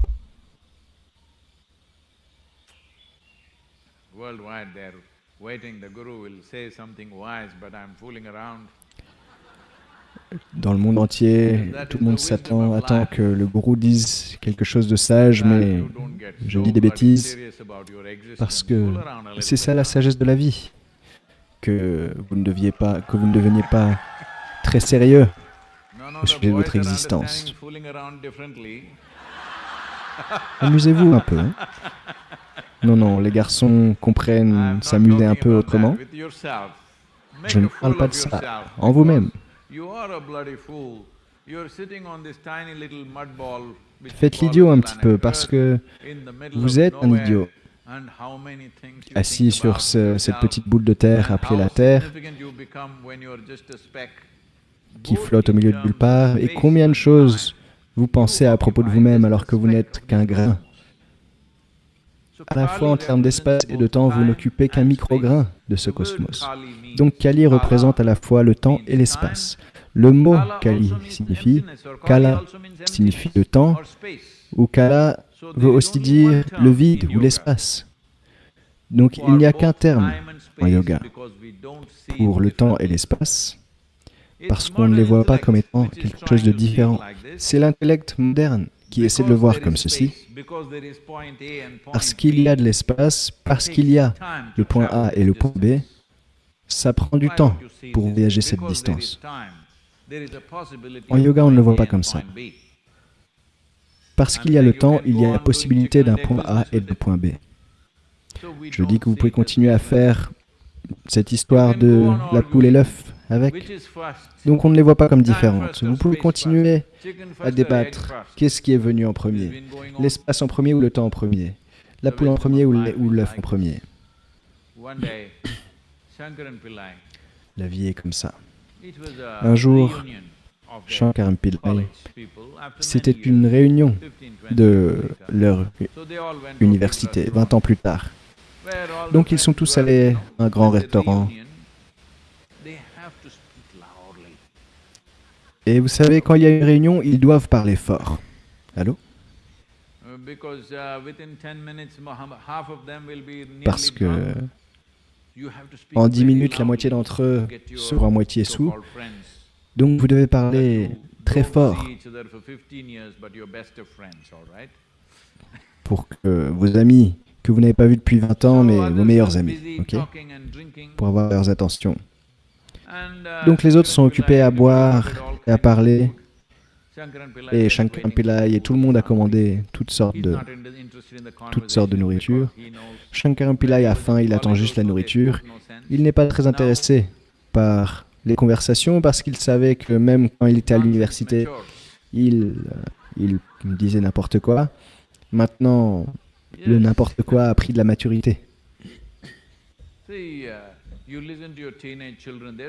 Worldwide, they're waiting. The guru will say something wise, but I'm fooling around. Dans le monde entier, tout le monde s'attend, attend que le gourou dise quelque chose de sage, mais je dis des bêtises parce que c'est ça la sagesse de la vie. Que vous ne deviez pas, que vous ne deveniez pas très sérieux. Au sujet de votre existence. Amusez-vous un peu. hein. Non, non, les garçons comprennent s'amuser un peu autrement. Je ne parle pas de ça. En vous-même. Faites l'idiot un petit peu parce que vous êtes un idiot. assis sur ce- cette petite boule de terre appelée la Terre qui flotte au milieu de nulle part et combien de choses vous pensez à propos de vous-même alors que vous n'êtes qu'un grain? À la fois en termes d'espace et de temps, vous n'occupez qu'un micrograin de ce cosmos. Donc Kali représente à la fois le temps et l'espace. Le mot Kali signifie Kala signifie le temps ou Kala veut aussi dire le vide ou l'espace. Donc il n'y a qu'un terme en yoga pour le temps et l'espace parce qu'on ne les voit pas comme étant quelque chose de différent. C'est l'intellect moderne qui essaie de le voir comme ceci. Parce qu'il y a de l'espace, parce qu'il y a le point A et le point B, ça prend du temps pour voyager cette distance. En yoga, on ne le voit pas comme ça. Parce qu'il y a le temps, il y a la possibilité d'un point A et d'un point B. Je dis que vous pouvez continuer à faire cette histoire de la poule et l'œuf avec. Donc on ne les voit pas comme différentes. Vous pouvez continuer à débattre. Qu'est-ce qui est venu en premier? L'espace en premier ou le temps en premier? La poule en premier ou l'œuf en premier? La vie est comme ça. Un jour, Shankaran Pillai, c'était une réunion de leur université, 20 ans plus tard. Donc ils sont tous allés à un grand restaurant. Et vous savez, quand il y a une réunion, ils doivent parler fort. Allô? Parce que en 10 minutes, la moitié d'entre eux seront à moitié sous. Donc vous devez parler très fort pour que vos amis que vous n'avez pas vus depuis 20 ans, mais vos meilleurs amis, ok Pour avoir leurs attentions. Donc les autres sont occupés à boire et à parler. Et Shankaran Pillai et tout le monde a commandé toutes sortes de, toutes sortes de nourriture. Shankaran Pillai a faim, il attend juste la nourriture. Il n'est pas très intéressé par les conversations parce qu'il savait que même quand il était à l'université, il, il disait n'importe quoi. Maintenant, le n'importe quoi a pris de la maturité.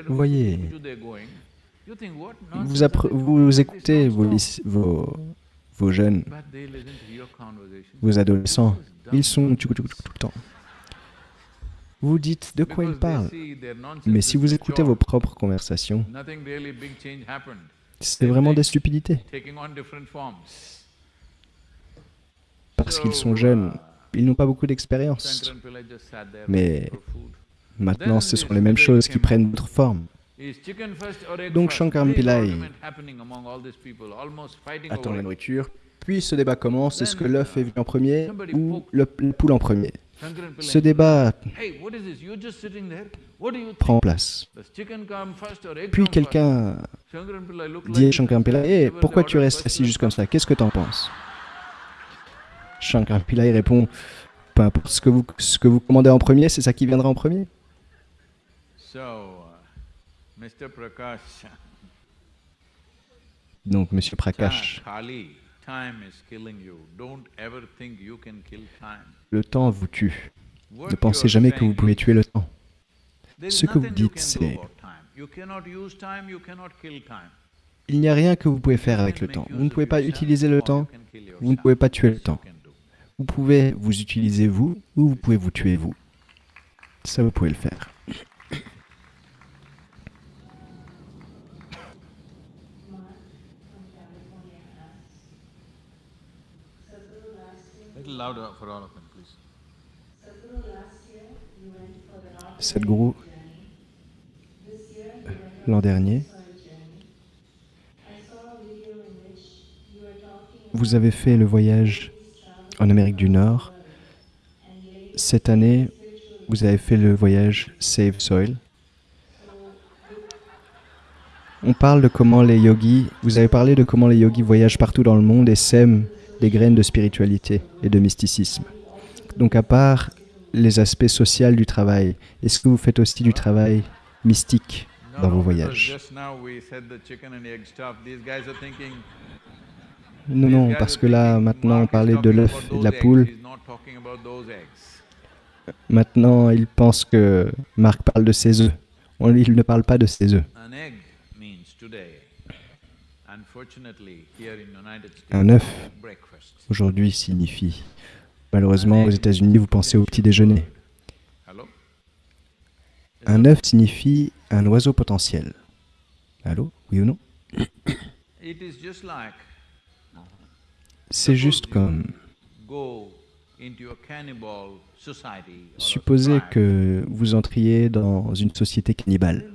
Vous voyez, vous, vous écoutez vos, vos, vos, jeunes, vos adolescents, ils sont tout le temps. Vous dites de quoi ils parlent. Mais si vous écoutez vos propres conversations, c'est vraiment des stupidités. Parce qu'ils sont jeunes, ils n'ont pas beaucoup d'expérience. Mais maintenant, ce sont les mêmes choses qui prennent d'autres formes. Donc Shankaran Pillai attend la nourriture, puis ce débat commence, est-ce que l'œuf est venu en premier ou le, poule en premier? Ce débat prend place. Puis quelqu'un dit à Shankaran Pillai, pourquoi tu restes assis juste comme ça? Qu'est-ce que tu en penses? Shankaran Pillai répond, peu importe ce que vous, ce que vous commandez en premier, c'est ça qui viendra en premier. Donc, Monsieur Prakash, le temps vous tue. Ne pensez jamais que vous pouvez tuer le temps. Ce que vous dites, c'est il n'y a rien que vous pouvez faire avec le temps. Vous ne pouvez pas utiliser le temps, vous ne pouvez pas tuer le temps. Vous pouvez vous utiliser vous ou vous pouvez vous tuer vous. Ça, vous pouvez le faire. Sadhguru, l'an dernier, vous avez fait le voyage en Amérique du Nord. Cette année, vous avez fait le voyage Save Soil. On parle de comment les yogis, vous avez parlé de comment les yogis voyagent partout dans le monde et sèment des graines de spiritualité et de mysticisme. Donc à part les aspects sociaux du travail, est-ce que vous faites aussi du travail mystique dans vos voyages? Non, non, parce que là, maintenant, on parlait de l'œuf et de la poule. Maintenant, ils pensent que Marc parle de ses œufs. Il ne parle pas de ses œufs. Un œuf, aujourd'hui, signifie, malheureusement, aux États-Unis, vous pensez au petit déjeuner. Un œuf signifie un oiseau potentiel. Allô? Oui ou non? C'est juste comme... Supposez que vous entriez dans une société cannibale.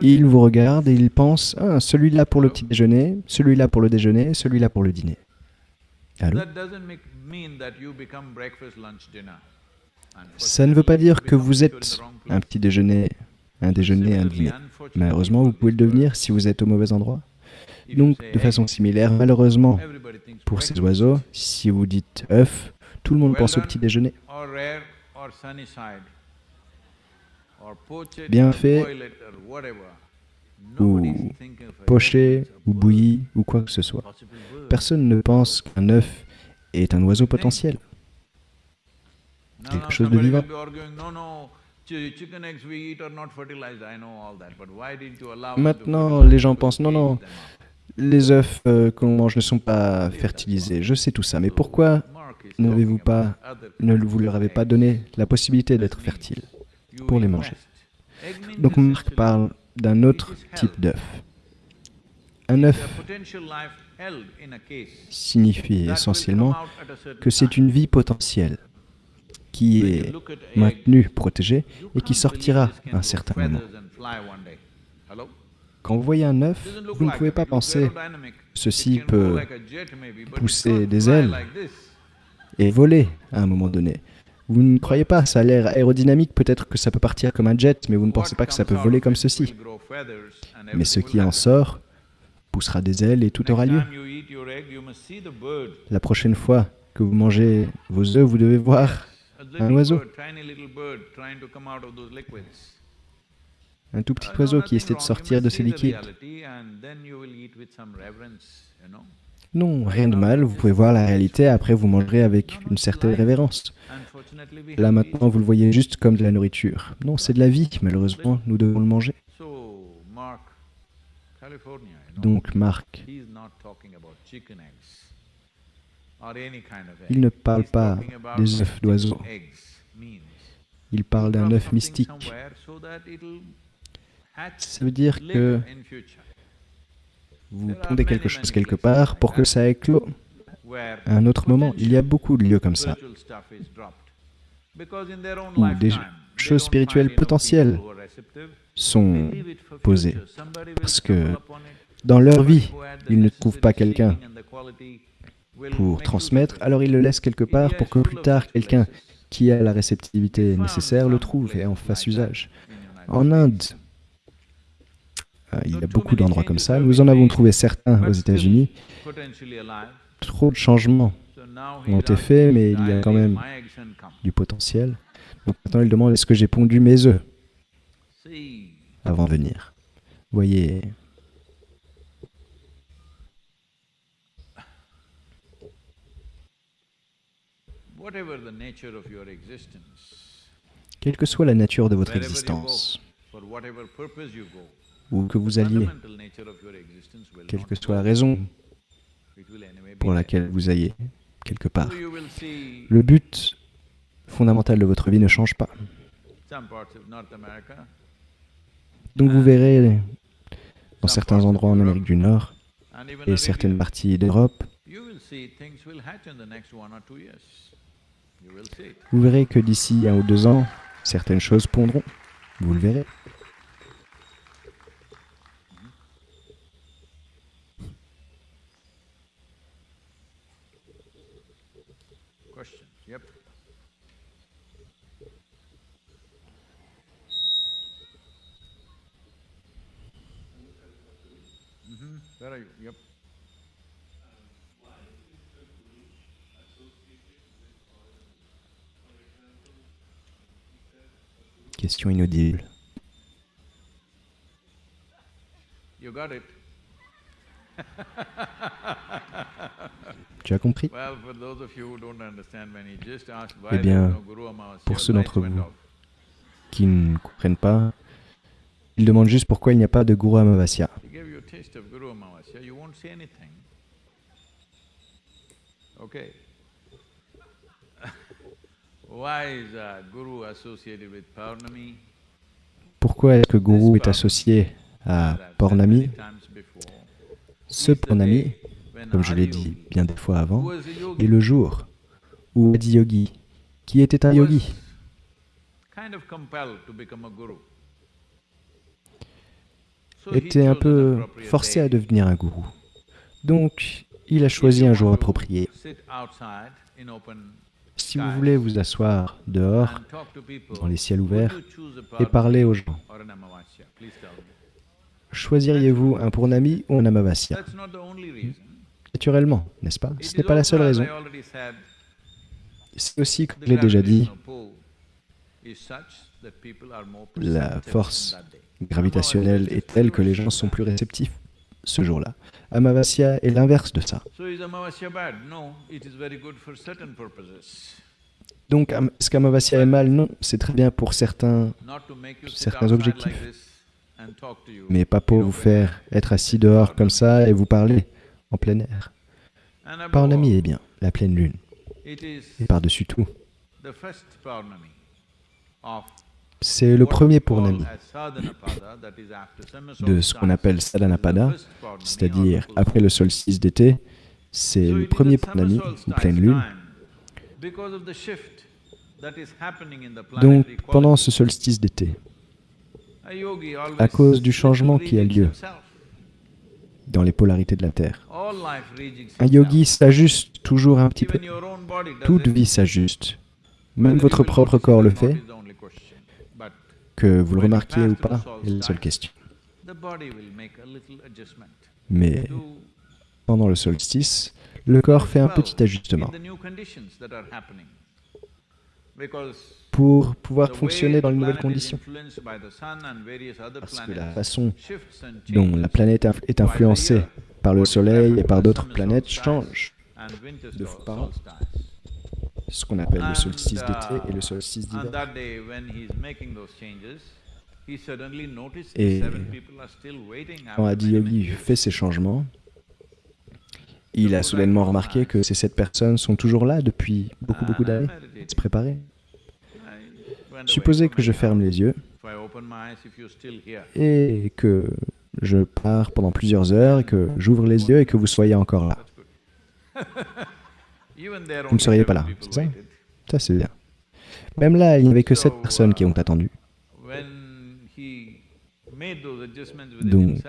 Il vous regarde et il pense, ah, celui-là pour le petit déjeuner, celui-là pour le déjeuner, celui-là pour le dîner. Allô? Ça ne veut pas dire que vous êtes un petit déjeuner, un déjeuner, un dîner. Malheureusement, vous pouvez le devenir si vous êtes au mauvais endroit. Donc, de façon similaire, malheureusement, pour ces oiseaux, si vous dites œuf, tout le monde pense au petit déjeuner. Bien fait, ou poché, ou bouilli, ou quoi que ce soit. Personne ne pense qu'un œuf est un oiseau potentiel. Quelque chose de vivant. Maintenant, les gens pensent, non, non, les œufs euh, qu'on mange ne sont pas fertilisés. Je sais tout ça, mais pourquoi n'avez-vous pas, ne vous leur avez pas donné la possibilité d'être fertiles pour les manger? Donc Marc parle d'un autre type d'œuf. Un œuf signifie essentiellement que c'est une vie potentielle qui est maintenue, protégée et qui sortira à un certain moment. Quand vous voyez un œuf, vous ne pouvez pas penser ceci peut pousser des ailes et voler à un moment donné. Vous ne croyez pas, ça a l'air aérodynamique, peut-être que ça peut partir comme un jet, mais vous ne pensez pas que ça peut voler comme ceci. Mais ce qui en sort poussera des ailes et tout aura lieu. La prochaine fois que vous mangez vos œufs, vous devez voir un oiseau. Un tout petit oiseau qui essaie de sortir de ces liquides. Non, rien de mal, vous pouvez voir la réalité, après vous mangerez avec une certaine révérence. Là maintenant, vous le voyez juste comme de la nourriture. Non, c'est de la vie, malheureusement, nous devons le manger. Donc Marc, il ne parle pas des œufs d'oiseaux. Il parle d'un œuf mystique. Ça veut dire que vous pondez quelque chose quelque part pour que ça éclot. À un autre moment. Il y a beaucoup de lieux comme ça, où des choses spirituelles potentielles sont posées, parce que dans leur vie, ils ne trouvent pas quelqu'un pour transmettre, alors ils le laissent quelque part pour que plus tard, quelqu'un qui a la réceptivité nécessaire le trouve et en fasse usage. En Inde, euh, il y a beaucoup d'endroits comme ça. Nous en avons trouvé certains aux États-Unis. Trop de changements ont été faits, mais il y a quand même du potentiel. Donc maintenant, il demande est-ce que j'ai pondu mes œufs avant de venir? Voyez. Quelle que soit la nature de votre existence, ou que vous alliez, quelle que soit la raison pour laquelle vous ayez quelque part. Le but fondamental de votre vie ne change pas. Donc vous verrez dans certains endroits en Amérique du Nord et certaines parties d'Europe, vous verrez que d'ici un ou deux ans, certaines choses pondront. Vous le verrez. Question inaudible. Tu as compris? Eh bien, pour ceux d'entre vous qui ne comprennent pas, ils demandent juste pourquoi il n'y a pas de Guru Amavasya. Pourquoi est-ce que Guru est associé à Purnami Ce Purnami, comme je l'ai dit bien des fois avant, est le jour où Adi Yogi, qui était un yogi, était un peu forcé à devenir un gourou. Donc, il a choisi un jour approprié Si vous voulez vous asseoir dehors, dans les ciels ouverts, et parler aux gens, choisiriez-vous un Purnami ou un Amavasya. Naturellement, n'est-ce pas? Ce n'est pas la seule raison. C'est aussi, comme je l'ai déjà dit, la force gravitationnelle est telle que les gens sont plus réceptifs ce jour-là. Amavasya est l'inverse de ça. Donc, est-ce qu'Amavasya est mal? Non, c'est très bien pour certains, Certains objectifs. mais pas pour vous faire être assis dehors comme ça et vous parler en plein air. All, est bien, la pleine lune. Et par-dessus tout, c'est le premier after summer de ce qu'on appelle Sadhanapada, c'est-à-dire après le solstice d'été. C'est le premier solstice pleine lune. Donc, pendant ce solstice d'été, à cause du changement qui a lieu dans les polarités de la Terre, un yogi s'ajuste toujours un petit peu. Toute vie s'ajuste. Même votre propre corps le fait, is the only question. But que vous le remarquiez ou pas, est la seule question. Mais pendant le solstice, le corps fait un petit ajustement pour pouvoir fonctionner dans les nouvelles conditions. Parce que la façon dont la planète est influencée par le Soleil et par d'autres planètes change. de sol- par an. Solstice. Ce qu'on appelle le solstice uh, d'été et le solstice On d'hiver. that day when he is making those changes, he suddenly noticed Et that seven people are still waiting Quand after Adi many, many Yogi years. fait ces changements, il a soudainement remarqué que ces sept personnes sont toujours là depuis beaucoup, beaucoup d'années, se préparer. Supposez que je ferme les yeux et que je pars pendant plusieurs heures et que j'ouvre les yeux et que vous soyez encore là. that's good. Even there Vous ne seriez pas là, c'est ça. Ça, c'est bien. Même là, il n'y avait que sept So, personnes qui uh, ont attendu. Donc,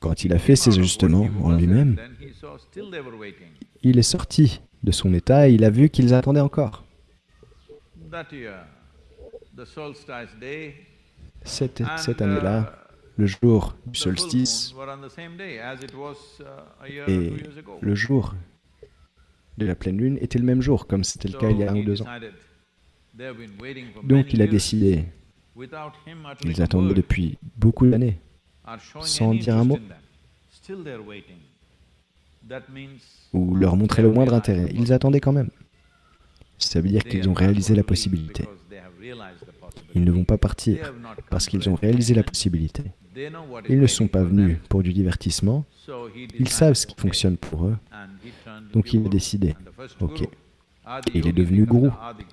Quand il a fait ces ajustements en lui-même, il est sorti de son état et il a vu qu'ils attendaient encore. Cette, cette uh, année-là, le jour du solstice uh, et le jour de la pleine lune était le même jour, comme c'était le cas il y a un ou deux ans. Donc il a décidé, ils attendaient depuis beaucoup d'années, sans dire un mot. ou leur montrer le moindre intérêt. Ils attendaient quand même. Ça veut dire qu'ils ont réalisé la possibilité. Ils ne vont pas partir parce qu'ils ont réalisé la possibilité. Ils ne sont pas venus pour du divertissement, ils savent ce qui fonctionne pour eux, donc il a décidé. Ok. il est devenu gourou.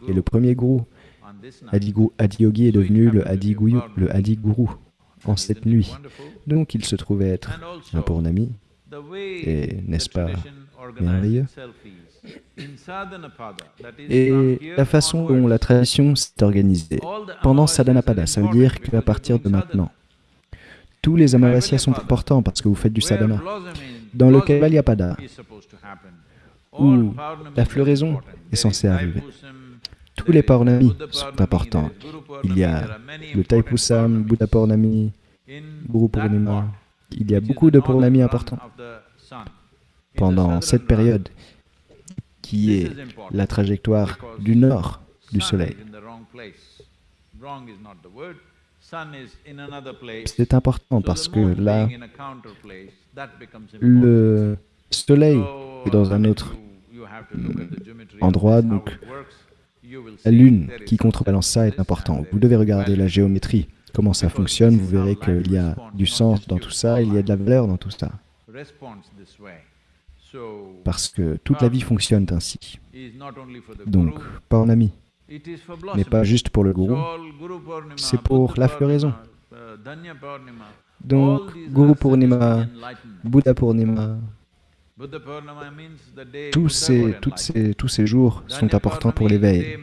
Et le premier gourou, on this night. Adi, Gou- Adi Yogi, est devenu le Adi, Gouyu- le Adi Gourou en cette nuit. Donc il se trouvait être un Purnami. Et n'est-ce pas merveilleux? Et la façon dont la tradition s'est organisée pendant Sadhanapada, ça veut dire qu'à partir de maintenant, tous les Amavasyas sont importants parce que vous faites du sadhana. Dans le Kaivalyapada, où la floraison est censée arriver. Tous les is Paurnamis Buddha sont importants. Il y a le Taipusam, Purnami, In Guru Purnima. Il y a beaucoup de run importants pendant cette période qui est la trajectoire du nord du Soleil. C'est important parce que là, le Soleil So, est dans un mean, autre endroit, donc la Lune qui contrebalance ça est important. Vous devez regarder la géométrie, comment ça fonctionne, vous verrez qu'il y a du sens dans tout ça, il y a de la valeur dans tout ça. Parce que toute la vie fonctionne ainsi. Donc, guru, Purnami it is for n'est blossoming. pas juste pour le gourou, c'est pour la floraison. Donc, Guru Purnima. Buddha Purnima, tous ces, toutes ces, tous ces jours sont importants pour l'éveil.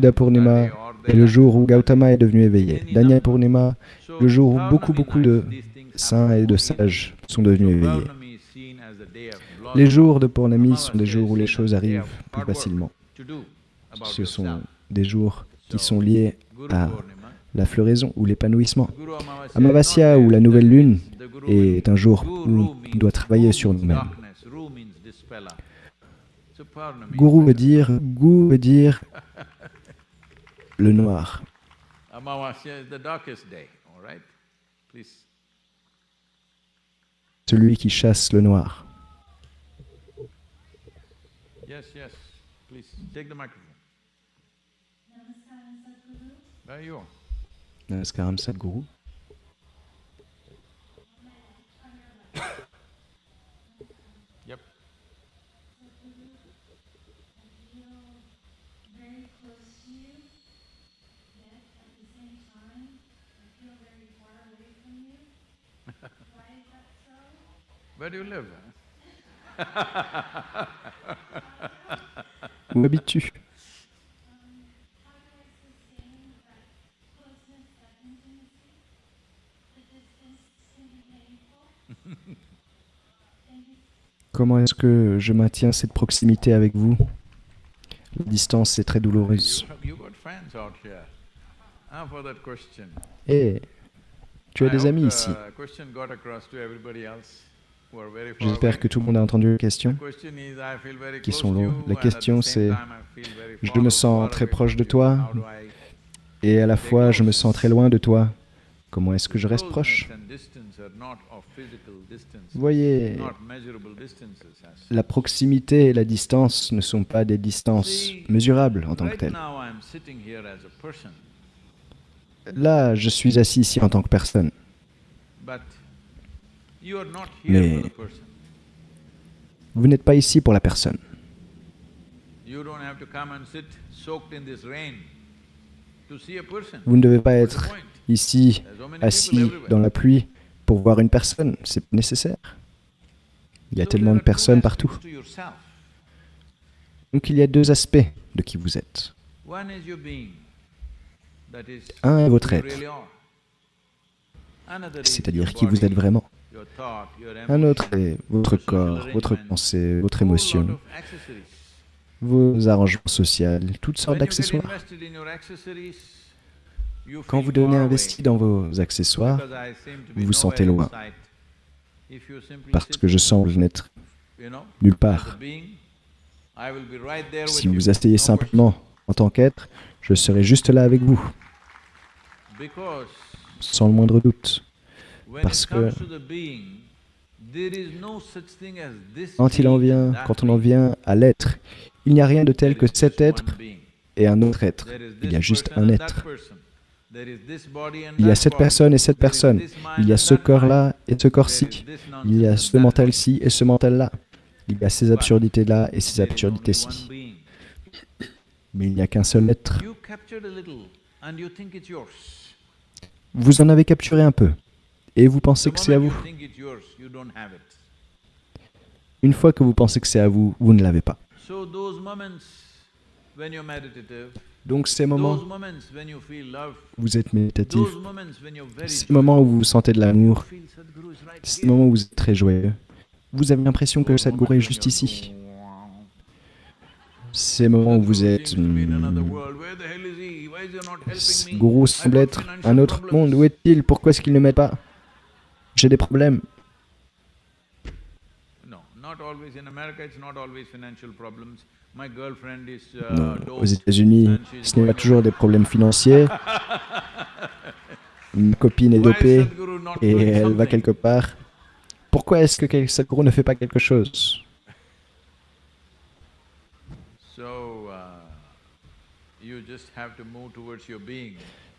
that Purnima est le jour où. Gautama est devenu éveillé. Danya Purnima, le jour où beaucoup, beaucoup de saints et de sages sont devenus éveillés. Les jours de Purnami sont des jours où les choses arrivent plus facilement. Ce sont des jours qui sont liés à. La floraison ou l'épanouissement. Amavasya ou la nouvelle lune est un jour où on doit travailler sur nous-mêmes. Guru veut dire, Gu veut dire le noir. Celui qui chasse le noir. Yes, yes, please, take the microphone. There you are. Namaskaram Sadhguru. Yep. very close to you, yet at the same time, I feel very far away from you. Why is that so? Where do you live? Où habites-tu How do I sustain that closeness, that intimacy? The distance can be painful. Thank you Comment est-ce que je maintiens cette proximité avec vous? La distance est très douloureuse. Here. Ah. Et tu as des amis the ici. J'espère que tout le monde a entendu la question. Qui sont La question, c'est, je me sens très proche de toi, Et à la fois, je me sens très loin de toi. Comment est-ce que je reste proche? Vous voyez, la proximité et la distance ne sont pas des distances mesurables en tant que telles. Là, je suis assis ici en tant que personne. Mais-. Vous n'êtes pas ici pour la personne. You don't have to come and sit soaked in this rain to see a person. Vous ne devez pas être ici, assis dans la pluie pour voir une personne. C'est nécessaire. Il y a tellement de two personnes partout. Donc il y a deux aspects de qui vous êtes. Un est votre être, c'est-à-dire qui vous êtes vraiment. Un autre est votre corps, votre pensée, votre émotion, vos arrangements sociaux, toutes sortes d'accessoires. Quand vous devenez investi dans vos accessoires, vous vous sentez loin. parce que je semble n'être nulle part. Si vous asseyez simplement en tant qu'être, je serai juste là avec vous, sans le moindre doute. Parce que- Quand il en vient, quand on en vient à l'être, il n'y a rien de tel que cet être et un autre être. Il y a juste un être. Il y a cette personne et cette personne. Il y a ce corps-là et ce corps-ci. Il y a ce mental-ci et ce mental-là. Il y a ces absurdités-là et ces absurdités-ci. Mais il n'y a qu'un seul être. Vous en avez capturé un peu. Et vous pensez que c'est à vous. Une fois que vous pensez que c'est à vous, vous ne l'avez pas. Donc ces moments où vous êtes méditatif, ces moments où vous sentez de l'amour, Sadhguru ces moments où vous êtes très joyeux, vous avez l'impression que Sadhguru est juste ici. Ces moments où vous Sadhguru êtes... I semble être un autre problems. monde. Où est-il? Pourquoi est-ce qu'il ne m'aide pas? J'ai des problèmes. Uh, Non, aux États-Unis, ce n'est pas toujours des problèmes financiers. Ma copine est dopée et elle va quelque part. Pourquoi est-ce que Sadhguru ne fait pas quelque chose?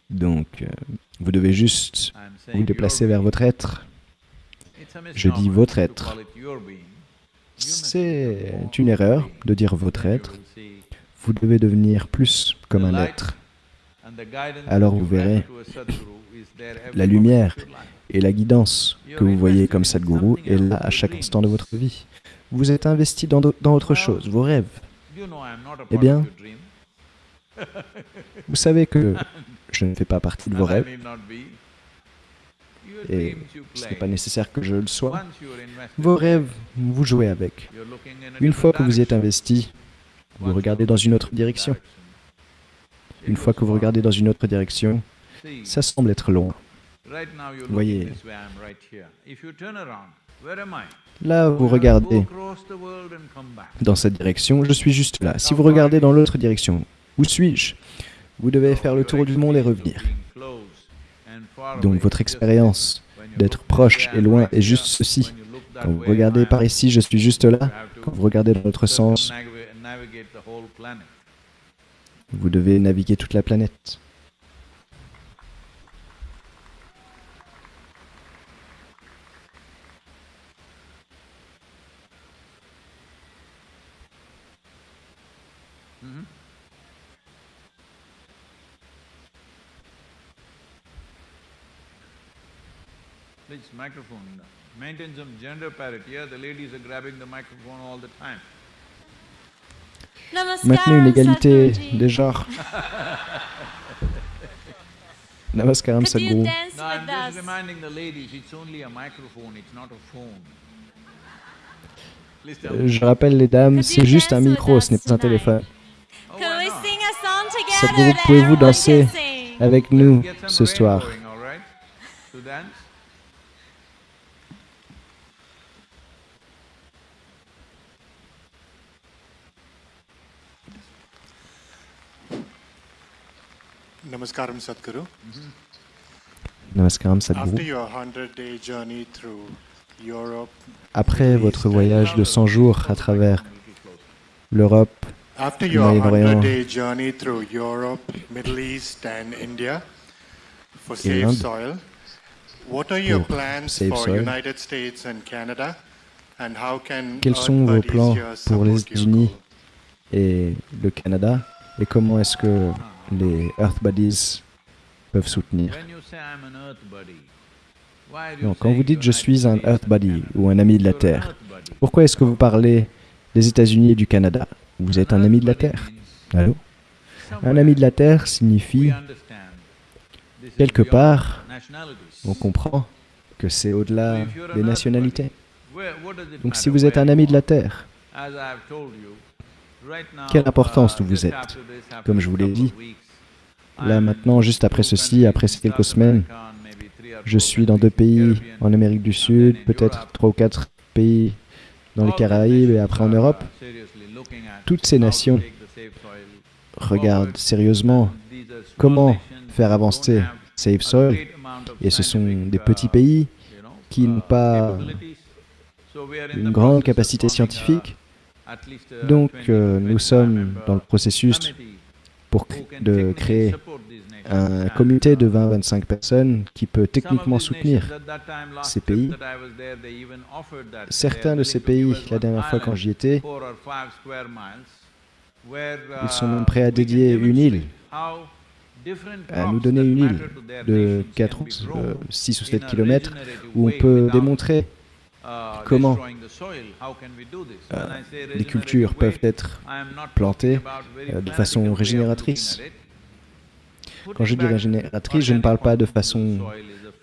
Donc, vous devez juste vous déplacer vers votre être. Je dis votre être. C'est une erreur de dire votre être. Vous devez devenir plus comme un être. Alors vous verrez la lumière. Et la guidance que vous voyez comme Sadhguru est là à chaque instant de votre vie. Vous êtes investi dans, dans autre chose, vos rêves. Eh bien. Vous savez que je ne fais pas partie de vos rêves need not be. You et ce n'est pas nécessaire que je le sois. Vos rêves, vous jouez avec. Une fois que vous y êtes investi, vous regardez dans une autre direction. Une fois que vous regardez dans une autre direction, ça semble être loin. Voyez. Là, vous regardez dans cette direction, je suis juste là. Si vous regardez dans l'autre direction, où suis-je? Vous devez faire le tour du monde et revenir. Donc votre expérience d'être proche et loin est juste ceci. Quand vous regardez par ici, je suis juste là. Quand vous regardez dans l'autre sens, vous devez naviguer toute la planète. Microphone. Maintain some gender parity. Here, the ladies are grabbing the microphone all the time. Maintenez une égalité des genres. Namaskaram Sadhguru. dance No, I'm with just us? reminding the ladies, it's only a microphone, it's not a phone. Please tell Euh, me. Je rappelle les dames, c'est juste un micro, ce n'est pas un téléphone. Oh, Sadhguru, pouvez-vous danser can sing? avec nous ce soir going, all right? To dance? Namaskaram Sadhguru. Namaskaram After Sadhguru. your 100-day journey through Europe, Après votre voyage de 100 jours à travers l'Europe, Le Moyen-Orient. 100-day journey through Europe, Middle East and India for Et l'Inde. What are your Pour plans Safe for Soil. United States and Canada? And how can Quels sont vos plans pour les États-Unis et le Canada? Et comment est-ce que les Earth Buddies peuvent soutenir. Non, quand vous dites je suis un Earth Buddy ou un ami de la Terre, pourquoi est-ce que vous parlez des États-Unis et du Canada? Vous êtes un ami de la Terre. Allô? Un ami de la Terre signifie, quelque part, on comprend que c'est au-delà des nationalités. Donc si vous êtes un ami de la Terre, quelle importance vous êtes. Comme je vous l'ai dit, là maintenant, juste après ceci, après ces quelques semaines, je suis dans deux pays en Amérique du Sud, peut-être trois ou quatre pays dans les Caraïbes et après en Europe. Toutes ces nations regardent sérieusement comment faire avancer Safe Soil. et ce sont des petits pays qui n'ont pas une grande capacité scientifique. Donc euh, nous sommes dans le processus pour de créer un comité de 20-25 personnes qui peut techniquement soutenir ces pays. Certains de ces pays, la dernière fois quand j'y étais, ils sont même prêts à dédier une île, à nous donner une île de 4, 6 ou 7 kilomètres où on peut démontrer comment euh, les cultures peuvent être plantées euh, de façon régénératrice. Quand je dis régénératrice, je ne parle pas de façon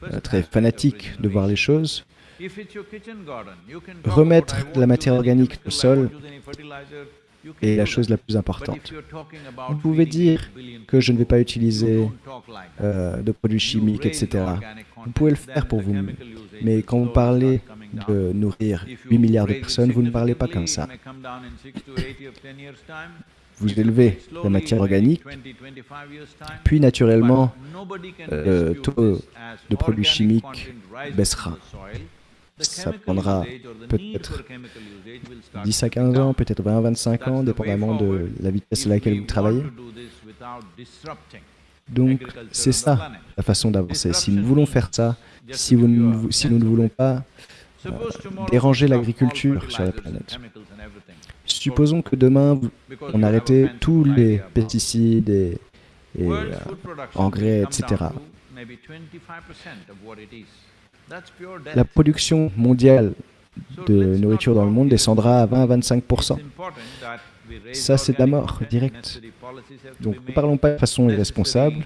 euh, très fanatique de voir les choses. Remettre de la matière organique le sol est la chose la plus importante. Vous pouvez dire que je ne vais pas utiliser euh, de produits chimiques, etc. Vous pouvez le faire pour vous, mais quand vous parlez de nourrir 8 milliards de personnes, vous ne parlez pas comme ça. Vous élevez la matière organique, puis naturellement, euh, le taux de produits chimiques baissera. Ça prendra peut-être 10 à 15 ans, peut-être 20 à 25 ans, dépendamment de la vitesse à laquelle vous travaillez. Donc, c'est ça la façon d'avancer. Si nous voulons faire ça, si, si nous ne voulons pas déranger l'agriculture sur la planète, supposons que demain, on arrêtait tous les pesticides et, et, euh, engrais, etc. La production mondiale de nourriture dans le monde descendra à 20 à 25% ça c'est de la mort directe. Donc ne parlons pas de façon irresponsable.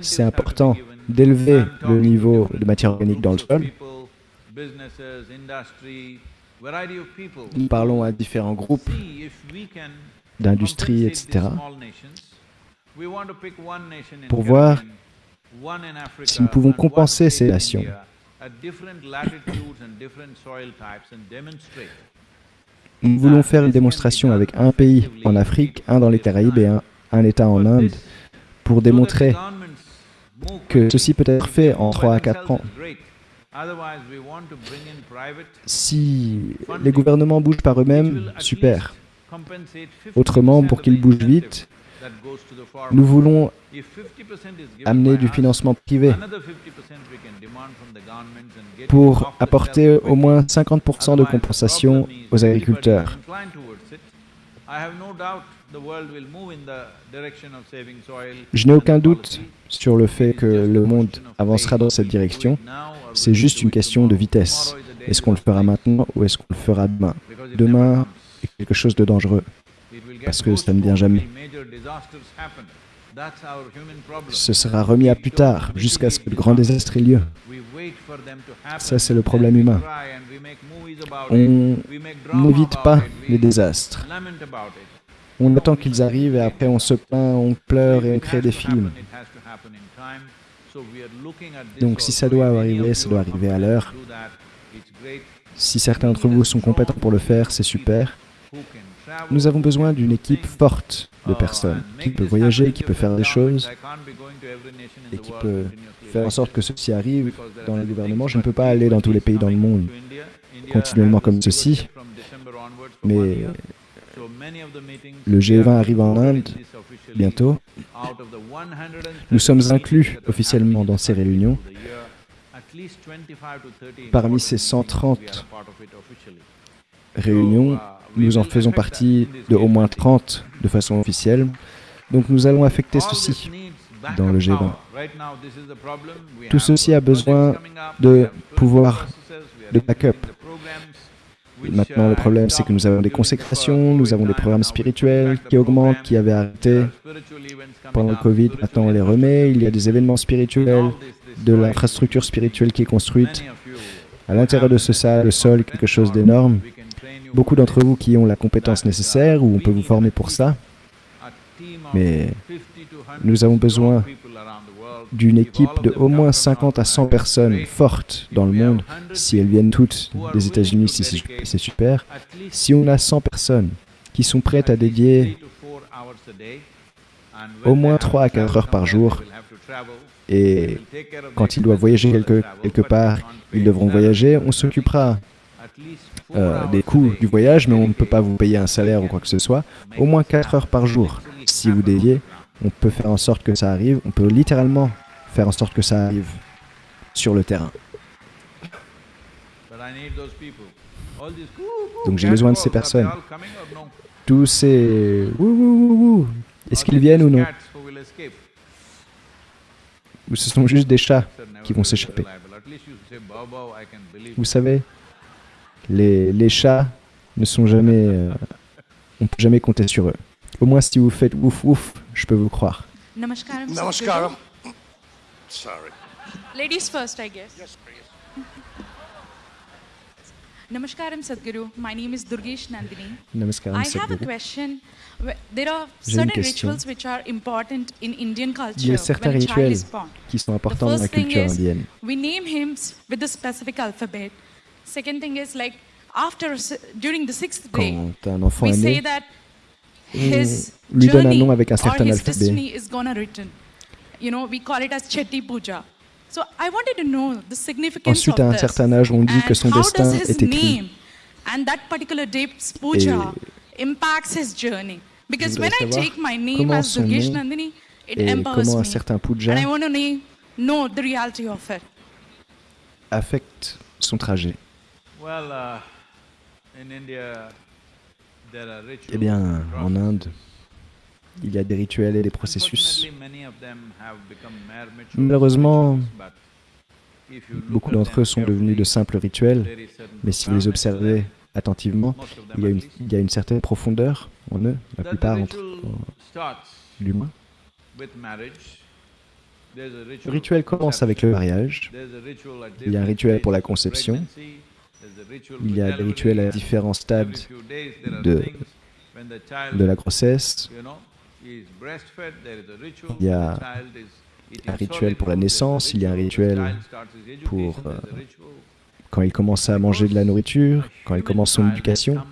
C'est important d'élever le niveau de matière organique dans le sol. Nous parlons à différents groupes d'industrie, etc. Pour voir si nous pouvons compenser ces nations. Nous voulons faire une démonstration avec un pays en Afrique, un dans les Caraïbes et un, un État en Inde pour démontrer que ceci peut être fait en 3 à 4 ans. Si les gouvernements bougent par eux-mêmes, super. Autrement, pour qu'ils bougent vite, nous voulons amener du financement privé. pour apporter au moins 50% de compensation aux agriculteurs. Je n'ai aucun doute sur le fait que le monde avancera dans cette direction. C'est juste une question de vitesse. Est-ce qu'on le fera maintenant ou est-ce qu'on le fera demain? Demain est quelque chose de dangereux parce que ça ne vient jamais. Ce sera remis à plus tard, jusqu'à ce que le grand désastre ait lieu. Ça, c'est le problème humain. On n'évite pas les désastres. On attend qu'ils arrivent et après on se plaint, on pleure et on crée des films. Donc si ça doit arriver, ça doit arriver à l'heure. Si certains d'entre vous sont compétents pour le faire, c'est super. Nous avons besoin d'une équipe forte de personnes qui peut voyager, qui peut faire des choses et qui peut faire en sorte que ceci arrive dans le gouvernement. Je ne peux pas aller dans tous les pays dans le monde continuellement comme ceci, mais le G20 arrive en Inde bientôt. Nous sommes inclus officiellement dans ces réunions. Parmi ces 130 réunions, nous en faisons partie de au moins 30 de façon officielle. Donc nous allons affecter ceci dans le G20. Tout ceci a besoin de pouvoir de backup. Maintenant, le problème, c'est que nous avons des consécrations, nous avons des programmes spirituels qui augmentent, qui avaient arrêté pendant le Covid. Maintenant, on les remet. Il y a des événements spirituels, de l'infrastructure spirituelle qui est construite. À l'intérieur de ce salle, le sol quelque chose d'énorme beaucoup d'entre vous qui ont la compétence nécessaire ou on peut vous former pour ça. Mais nous avons besoin d'une équipe de au moins 50 à 100 personnes fortes dans le monde. Si elles viennent toutes des États-Unis, c'est super. Si on a 100 personnes qui sont prêtes à dédier au moins 3 à 4 heures par jour, et quand ils doivent voyager quelque, quelque part, ils devront voyager, on s'occupera euh, des coûts du voyage, mais on ne peut pas vous payer un salaire ou quoi que ce soit. Au moins 4 heures par jour, si vous dédiez, on peut faire en sorte que ça arrive. On peut littéralement faire en sorte que ça arrive sur le terrain. Donc j'ai besoin de ces personnes. Tous ces... Est-ce qu'ils viennent ou non? Ou ce sont juste des chats qui vont s'échapper? Vous savez, les, chats ne sont jamais... Euh, on ne peut jamais compter sur eux. Au moins, si vous faites ouf ouf, je peux vous croire. Namaskaram. Namaskaram. Sorry. Ladies first, I guess. Yes, please. Namaskaram, Sadhguru. My name is Durgesh Nandini. Namaskaram, I have a question. There are J'ai une certain question. rituals which are important in Indian Il y culture a certains when a child rituels is born. qui sont The importants dans la culture is indienne. we name him s- with a specific alphabet. Second thing is like after during the sixth day, Quand un enfant we say né, that lui donne un journey nom avec un or certain his alphabet. destiny is gonna written. You know, we call it as Chetty Puja. So I wanted to know the significance Ensuite, à of un this. certain âge, on dit que and son how destin does his est écrit. name and that particular day's puja impacts his journey. Because when I take my name as Durgesh nom Nandini, it Et empowers me. certain puja And I want to know, the reality of it. affecte son trajet. Well, uh, in India, Eh bien, en. Inde, il y a des rituels et des processus. Malheureusement, Beaucoup d'entre eux sont devenus de simples rituels, mais si vous les observez attentivement, il y a une, certaine profondeur. en eux, la plupart entre. There's a Le rituel commence avec le mariage. Il y a un rituel pour la conception. Il y a des rituels à différents stades de- la grossesse. Il y a un rituel pour la naissance, il y a un rituel pour, euh. Quand il commence à manger de la nourriture, quand il commence son éducation,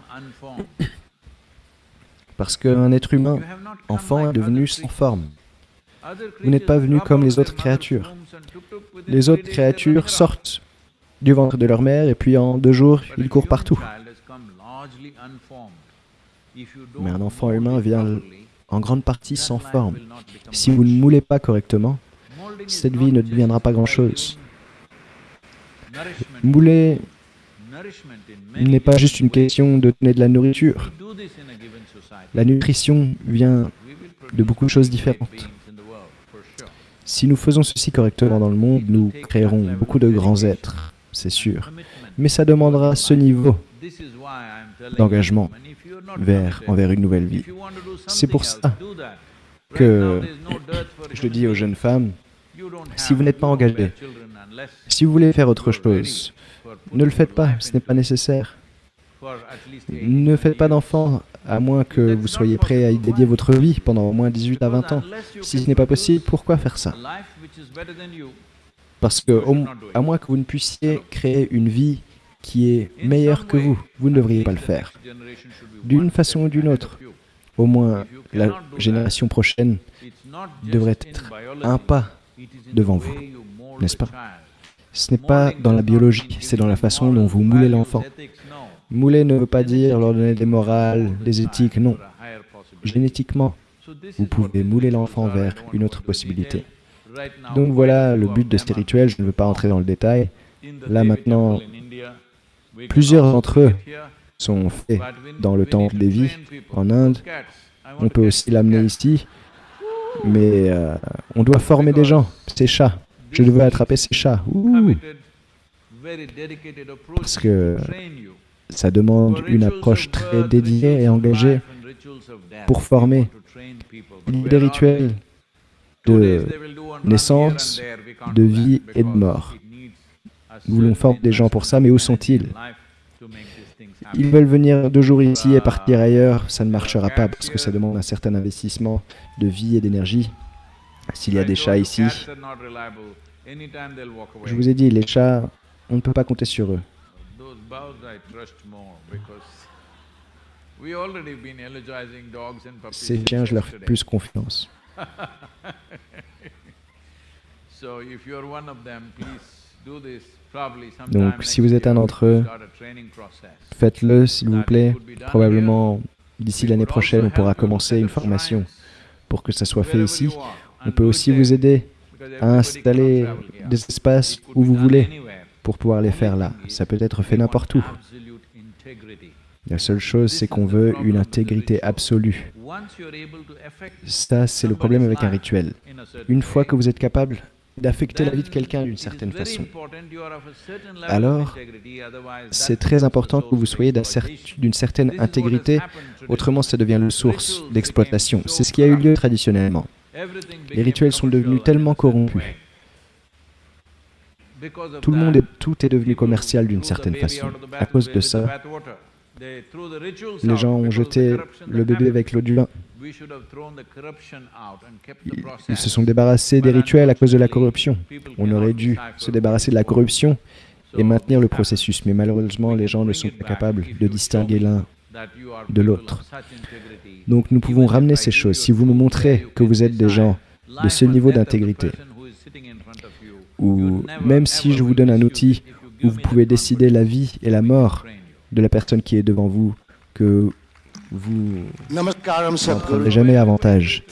parce qu'un être humain, enfant, est devenu sans forme. Vous n'êtes pas venu comme les autres créatures. Les autres créatures sortent du ventre de leur mère et puis en deux jours, ils courent partout. Mais un enfant humain vient En grande partie sans forme. Si vous ne moulez pas correctement, cette vie ne deviendra pas grand-chose. Mouler n'est pas juste une question de donner de la nourriture. La nutrition vient de beaucoup de choses différentes. Si nous faisons ceci correctement dans le monde, nous créerons beaucoup de grands êtres, c'est sûr. Mais ça demandera ce niveau d'engagement envers une nouvelle vie. C'est pour ça que Je le dis aux jeunes femmes, si vous n'êtes pas unless si vous voulez faire autre chose, ne le faites pas, ce n'est pas nécessaire. Ne faites pas d'enfants à moins que vous soyez prêt à y dédier votre vie pendant au moins 18 à 20 ans. Si ce n'est pas possible, pourquoi faire ça? Parce que, à moins que vous ne puissiez créer une vie qui est meilleure que vous, vous ne devriez pas le faire. D'une façon ou d'une autre, au moins la génération prochaine devrait être un pas devant vous, n'est-ce pas? Ce n'est pas dans la biologie, c'est dans la façon dont vous moulez l'enfant. Mouler ne veut pas dire leur donner des morales, des éthiques, non. Génétiquement, vous pouvez mouler l'enfant vers une autre possibilité. Donc voilà le but de ces rituels, je ne veux pas entrer dans le détail. Là maintenant, plusieurs d'entre eux sont faits dans le temple des vies en Inde. On peut aussi l'amener ici, mais euh, on doit former des gens, ces chats. Je veux attraper ces chats. Ouh, parce que ça demande une approche très dédiée et engagée pour former. Des rituels de naissance, de vie et de mort. Nous voulons former des gens pour ça, mais où sont-ils? Ils veulent venir deux jours ici et partir ailleurs, ça ne marchera pas parce que ça demande un certain investissement de vie et d'énergie. S'il y a des chats ici, je vous ai dit, les chats, on ne peut pas compter sur eux. Ces chiens, je leur fais plus confiance. So if you're one of them, please do this probably sometime Donc, si vous êtes un d'entre eux. Faites-le, s'il vous plaît. Probablement, d'ici l'année prochaine, on pourra commencer une formation pour que ça soit fait ici. On peut aussi vous aider à installer des espaces où vous voulez pour pouvoir les faire là. Ça peut être fait n'importe où. La seule chose, c'est qu'on veut une intégrité absolue. Ça, c'est le problème avec un rituel. Une fois que vous êtes capable d'affecter la vie de quelqu'un d'une certaine façon, alors c'est très important que vous soyez d'une certaine intégrité, autrement ça devient le source d'exploitation. C'est ce qui a eu lieu traditionnellement. Les rituels sont devenus tellement corrompus. Tout le monde est, tout est devenu commercial d'une certaine façon. À cause de ça, les gens ont jeté le bébé avec l'eau du bain. Ils se sont débarrassés des rituels à cause de la corruption. On aurait dû se débarrasser de la corruption et maintenir le happens. processus. Mais malheureusement, les gens ne sont pas capables de distinguer l'un de l'autre. Donc nous pouvons ramener ces choses. Si vous me montrez que vous êtes des gens de ce niveau d'intégrité, ou même si je vous donne un outil où vous pouvez décider la vie et la mort de la personne qui est devant vous, que vous Namaskaram n'en Sadhguru. prendrez jamais avantage.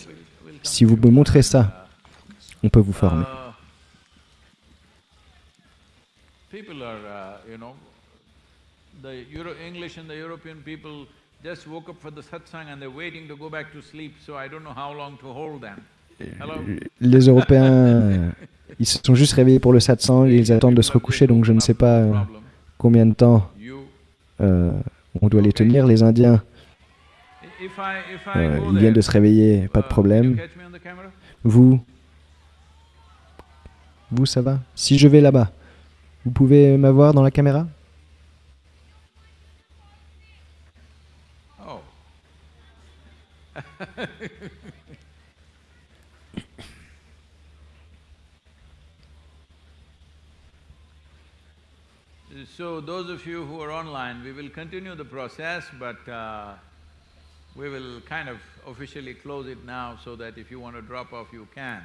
Si vous me montrez ça, on peut vous former. People are, you know, the Euro English and the European people just woke up for the satsang and they're waiting to go back to sleep, so I don't know how long to hold them. Hello? Les Européens, ils se sont juste réveillés pour le satsang et ils attendent de se recoucher, donc je ne sais pas euh, combien de temps You, euh, on doit les tenir. Les Indiens, Euh, go ils viennent de se réveiller, pas de uh, problème. Vous Vous, ça va? Si je vais là-bas, vous pouvez m'avoir dans la caméra? Oh. So those of you who are online, we will continue the process, but uh, we will kind of officially close it now so that if you want to drop off, you can.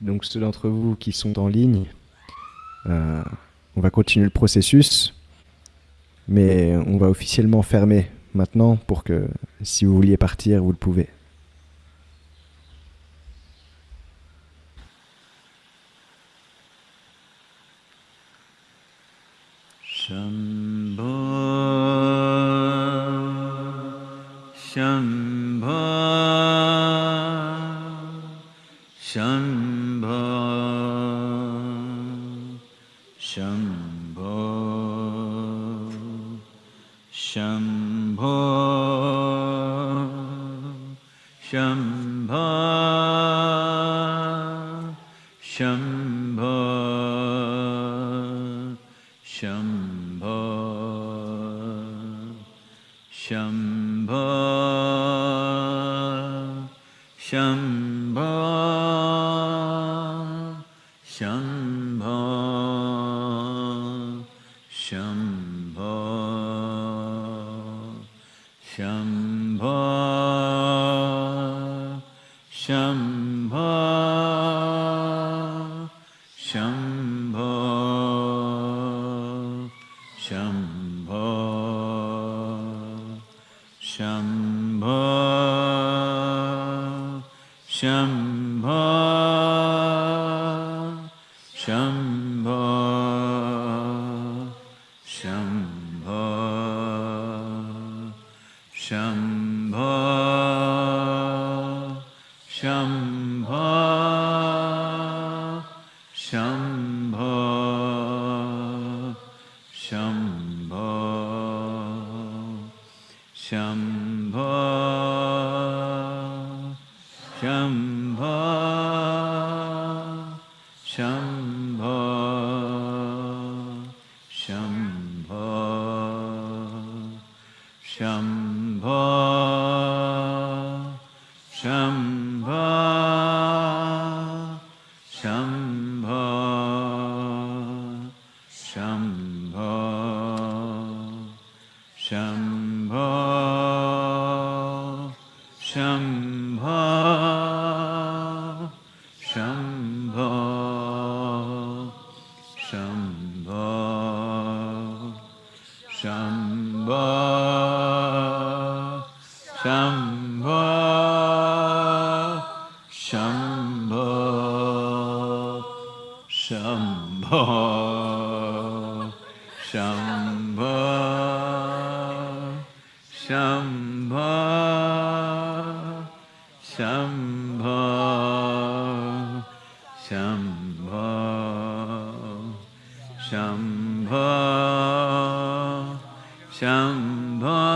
Donc ceux d'entre vous qui sont en ligne, euh, on va continuer le processus, mais on va officiellement fermer maintenant pour que si vous vouliez partir, vous le pouvez. Shambho, Shum. Shambho, Shambho, Shambho, Shambho,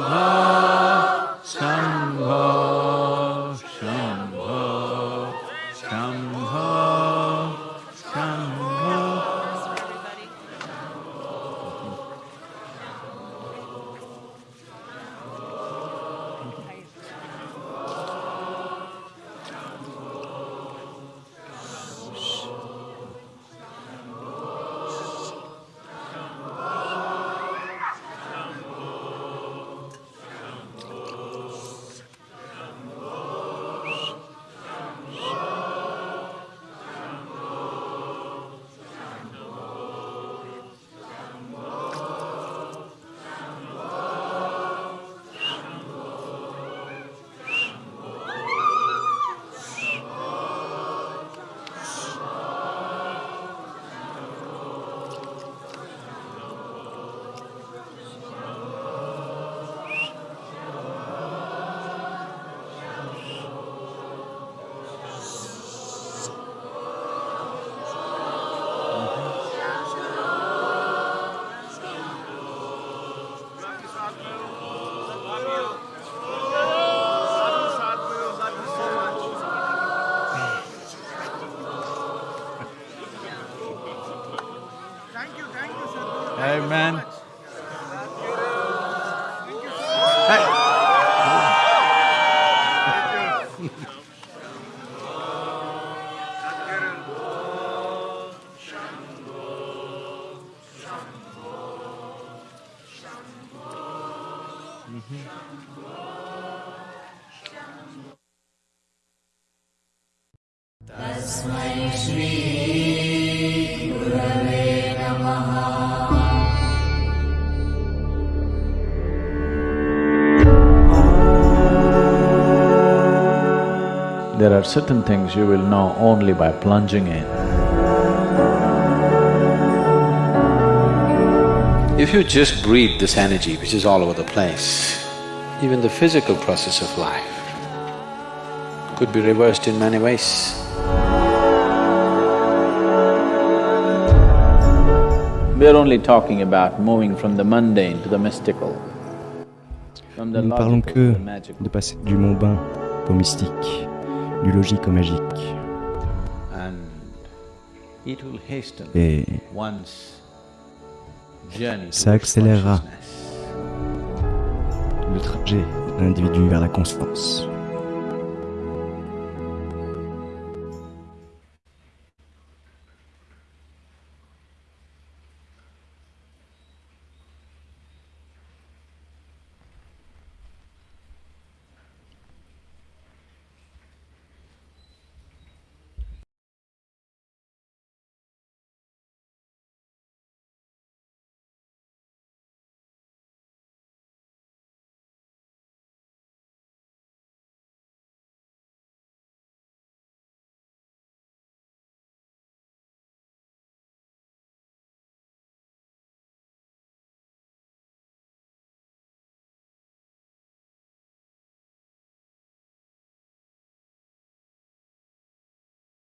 Allah. Are certain things you will know only by plunging in. If you just breathe this energy which is all over the place, even the physical process of life could be reversed in many ways. We're only talking about moving from the mundane to the mystical. From the Nous ne parlons que to the magical. de passer du mondain au mystique, du logique au magique. Et Ça accélérera. le trajet de l'individu vers la conscience.